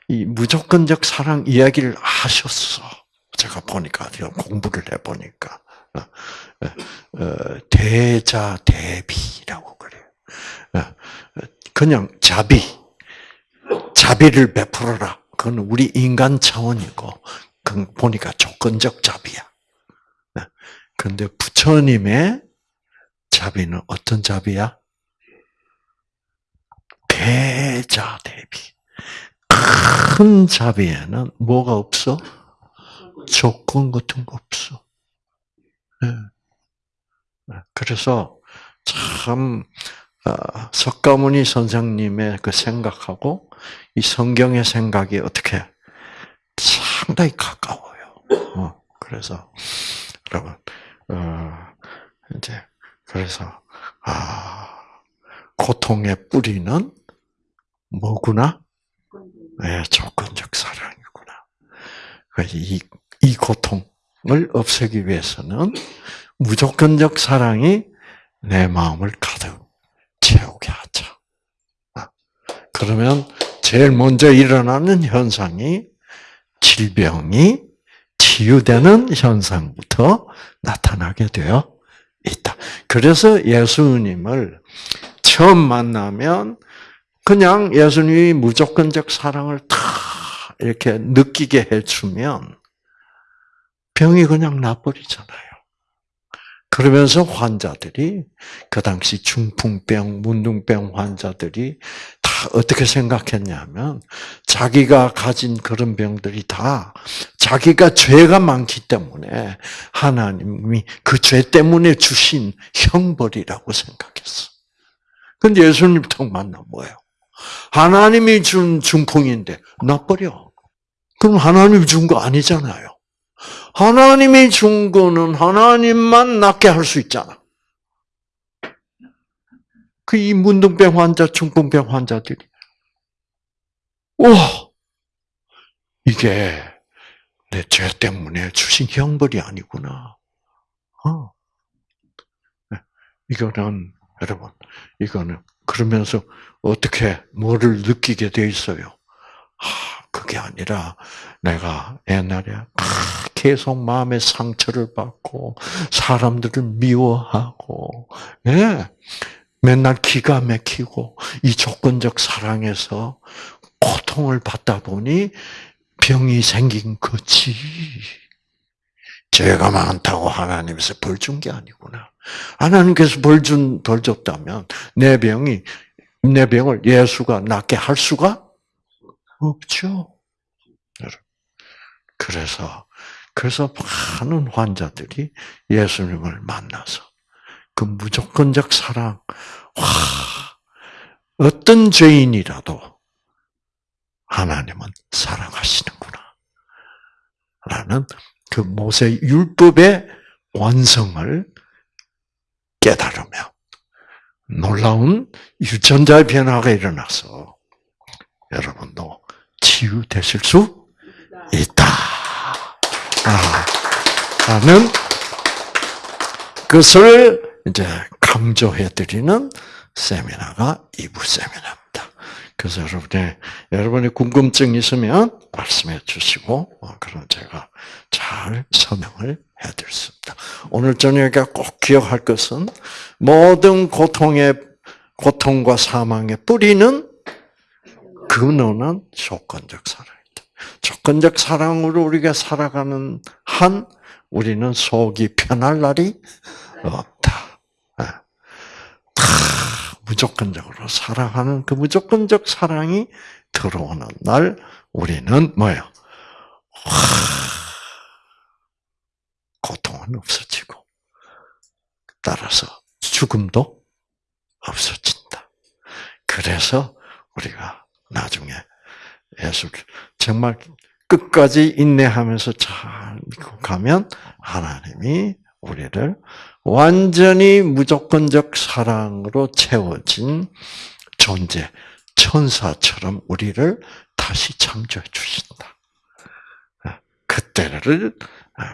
이 무조건적 사랑 이야기를 하셨어. 제가 보니까 공부를 해보니까 어, 어, 대자 대비라고 그래요. 어, 그냥 자비, 자비를 베풀어라. 그건 우리 인간 차원이고, 그 보니까 조건적 자비야. 그런데 부처님의 자비는 어떤 자비야? 대자 대비. 큰 자비에는 뭐가 없어? 조건 같은 거 없어. 네. 네. 그래서 참 어, 석가모니 선생님의 그 생각하고 이 성경의 생각이 어떻게 상당히 가까워요. 어, 그래서 여러분 어, 이제 그래서 아 고통의 뿌리는 뭐구나? 네, 조건적 사랑이구나. 이, 이 고통을 없애기 위해서는 무조건적 사랑이 내 마음을 가득 채우게 하자. 아, 그러면 제일 먼저 일어나는 현상이 질병이 치유되는 현상부터 나타나게 되어 있다. 그래서 예수님을 처음 만나면 그냥 예수님이 무조건적 사랑을 다 이렇게 느끼게 해주면 병이 그냥 나버리잖아요. 그러면서 환자들이 그 당시 중풍병, 문둥병 환자들이 다 어떻게 생각했냐면 자기가 가진 그런 병들이 다 자기가 죄가 많기 때문에 하나님이 그 죄 때문에 주신 형벌이라고 생각했어. 근데 예수님 턱 만나 뭐예요? 하나님이 준 중풍인데 놔버려. 그럼 하나님이 준 거 아니잖아요. 하나님이 준 거는 하나님만 낫게 할 수 있잖아. 그 이 문둥병 환자, 중풍병 환자들이. 와! 이게 내 죄 때문에 주신 형벌이 아니구나. 어. 네. 이거는, 여러분, 이거는, 그러면서 어떻게, 뭐를 느끼게 돼 있어요? 아, 그게 아니라, 내가 옛날에 계속 마음의 상처를 받고, 사람들을 미워하고, 예. 맨날 기가 막히고, 이 조건적 사랑에서 고통을 받다 보니 병이 생긴 거지. 죄가 많다고 하나님께서 벌 준 게 아니구나. 하나님께서 벌 준, 벌 줬다면 내 병이, 내 병을 예수가 낫게 할 수가 없죠. 그래서, 그래서 많은 환자들이 예수님을 만나서 그 무조건적 사랑, 와, 어떤 죄인이라도 하나님은 사랑하시는구나. 라는 그 모세 율법의 완성을 깨달으며 놀라운 유전자의 변화가 일어나서 여러분도 치유되실 수 있다. 아, 라는 것을 이제 강조해 드리는 세미나가 2부 세미나입니다. 그래서 여러분의, 여러분의 궁금증 있으면 말씀해 주시고, 어, 그럼 제가 잘 설명을 해 드렸습니다. 오늘 저녁에 꼭 기억할 것은 모든 고통의, 고통과 사망의 뿌리는 근원은 조건적 사랑이다. 조건적 사랑으로 우리가 살아가는 한 우리는 속이 편할 날이 없다. 무조건적으로 사랑하는 그 무조건적 사랑이 들어오는 날 우리는 뭐예요? 고통은 없어지고 따라서 죽음도 없어진다. 그래서 우리가 나중에 예수를 정말 끝까지 인내하면서 잘 믿고 가면 하나님이 우리를 완전히 무조건적 사랑으로 채워진 존재, 천사처럼 우리를 다시 창조해 주신다. 그때를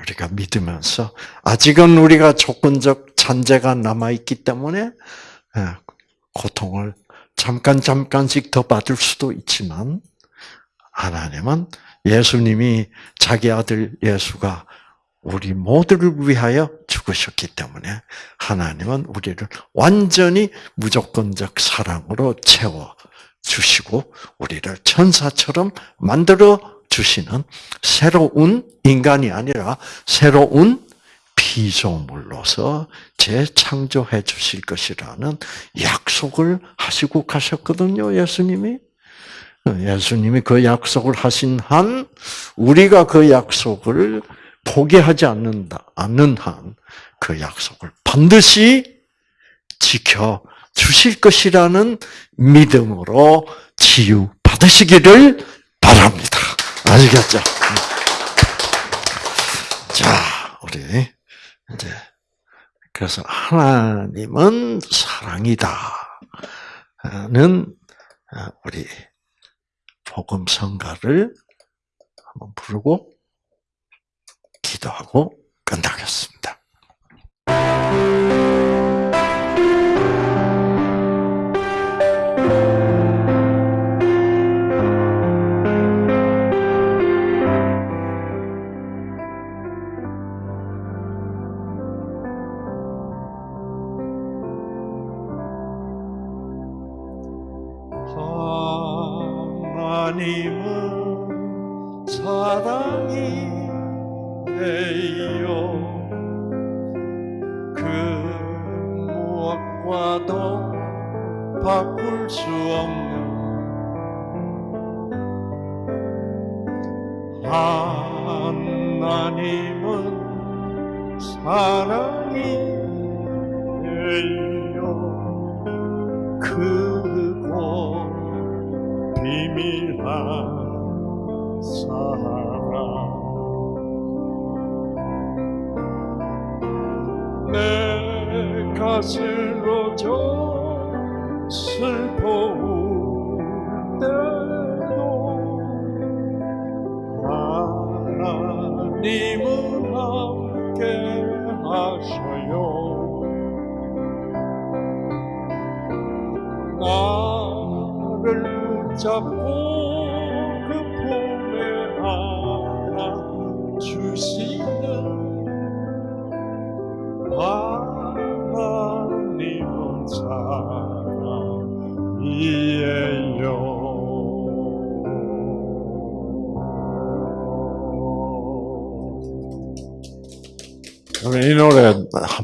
우리가 믿으면서 아직은 우리가 조건적 잔재가 남아 있기 때문에 고통을 잠깐 잠깐씩 더 받을 수도 있지만 하나님은 예수님이 자기 아들 예수가 우리 모두를 위하여 죽으셨기 때문에 하나님은 우리를 완전히 무조건적 사랑으로 채워 주시고 우리를 천사처럼 만들어 주시는 새로운 인간이 아니라 새로운 피조물로서 재창조해 주실 것이라는 약속을 하시고 가셨거든요, 예수님이. 예수님이 그 약속을 하신 한 우리가 그 약속을 포기하지 않는다, 않는 한 그 약속을 반드시 지켜 주실 것이라는 믿음으로 치유 받으시기를 바랍니다. 아시겠죠? 자, 우리 이제 그래서 하나님은 사랑이다는 우리 복음 성가를 한번 부르고 기도하고 끝나겠습니다.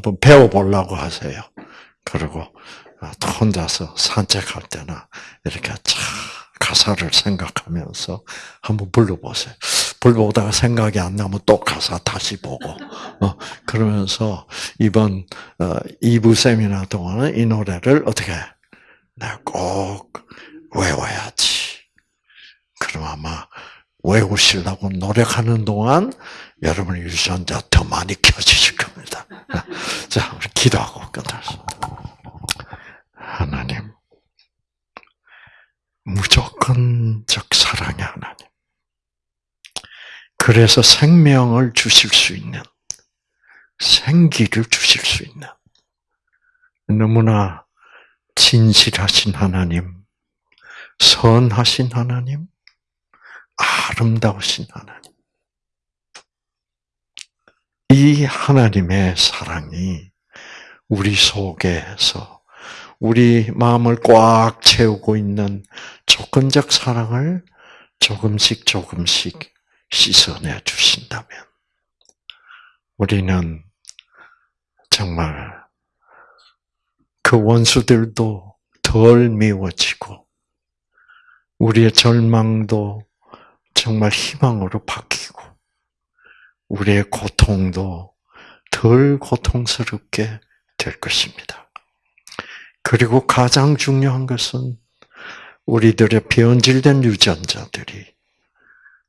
한번 배워보려고 하세요. 그리고 또 혼자서 산책할 때나 이렇게 쫙 가사를 생각하면서 한번 불러보세요. 불러보다가 생각이 안 나면 또 가사 다시 보고, 어, 그러면서 이번, 어, 2부 세미나 동안은 이 노래를 어떻게, 내가 꼭 외워야지. 그럼 아마 외우시려고 노력하는 동안 여러분 유전자 더 많이 켜지실 겁니다. 자, 우리 기도하고 끝났습니다. 하나님, 무조건적 사랑의 하나님. 그래서 생명을 주실 수 있는, 생기를 주실 수 있는, 너무나 진실하신 하나님, 선하신 하나님, 아름다우신 하나님. 이 하나님의 사랑이 우리 속에서 우리 마음을 꽉 채우고 있는 조건적 사랑을 조금씩 조금씩 씻어내 주신다면 우리는 정말 그 원수들도 덜 미워지고 우리의 절망도 정말 희망으로 바뀌고 우리의 고통도 덜 고통스럽게 될 것입니다. 그리고 가장 중요한 것은 우리들의 변질된 유전자들이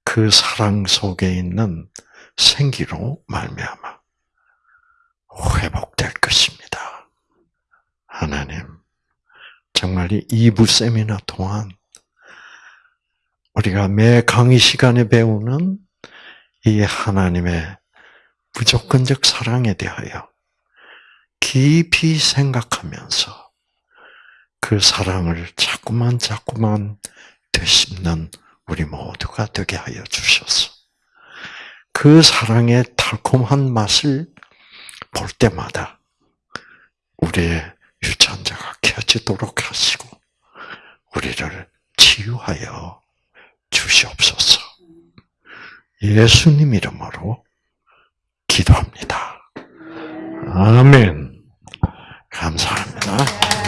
그 사랑 속에 있는 생기로 말미암아 회복될 것입니다. 하나님, 정말 이 2부 세미나 동안 우리가 매 강의 시간에 배우는 이 하나님의 무조건적 사랑에 대하여 깊이 생각하면서 그 사랑을 자꾸만 자꾸만 되씹는 우리 모두가 되게 하여 주셔서 그 사랑의 달콤한 맛을 볼 때마다 우리의 유전자가 켜지도록 하시고 우리를 치유하여 주시옵소서. 예수님 이름으로 기도합니다. 아멘. 감사합니다.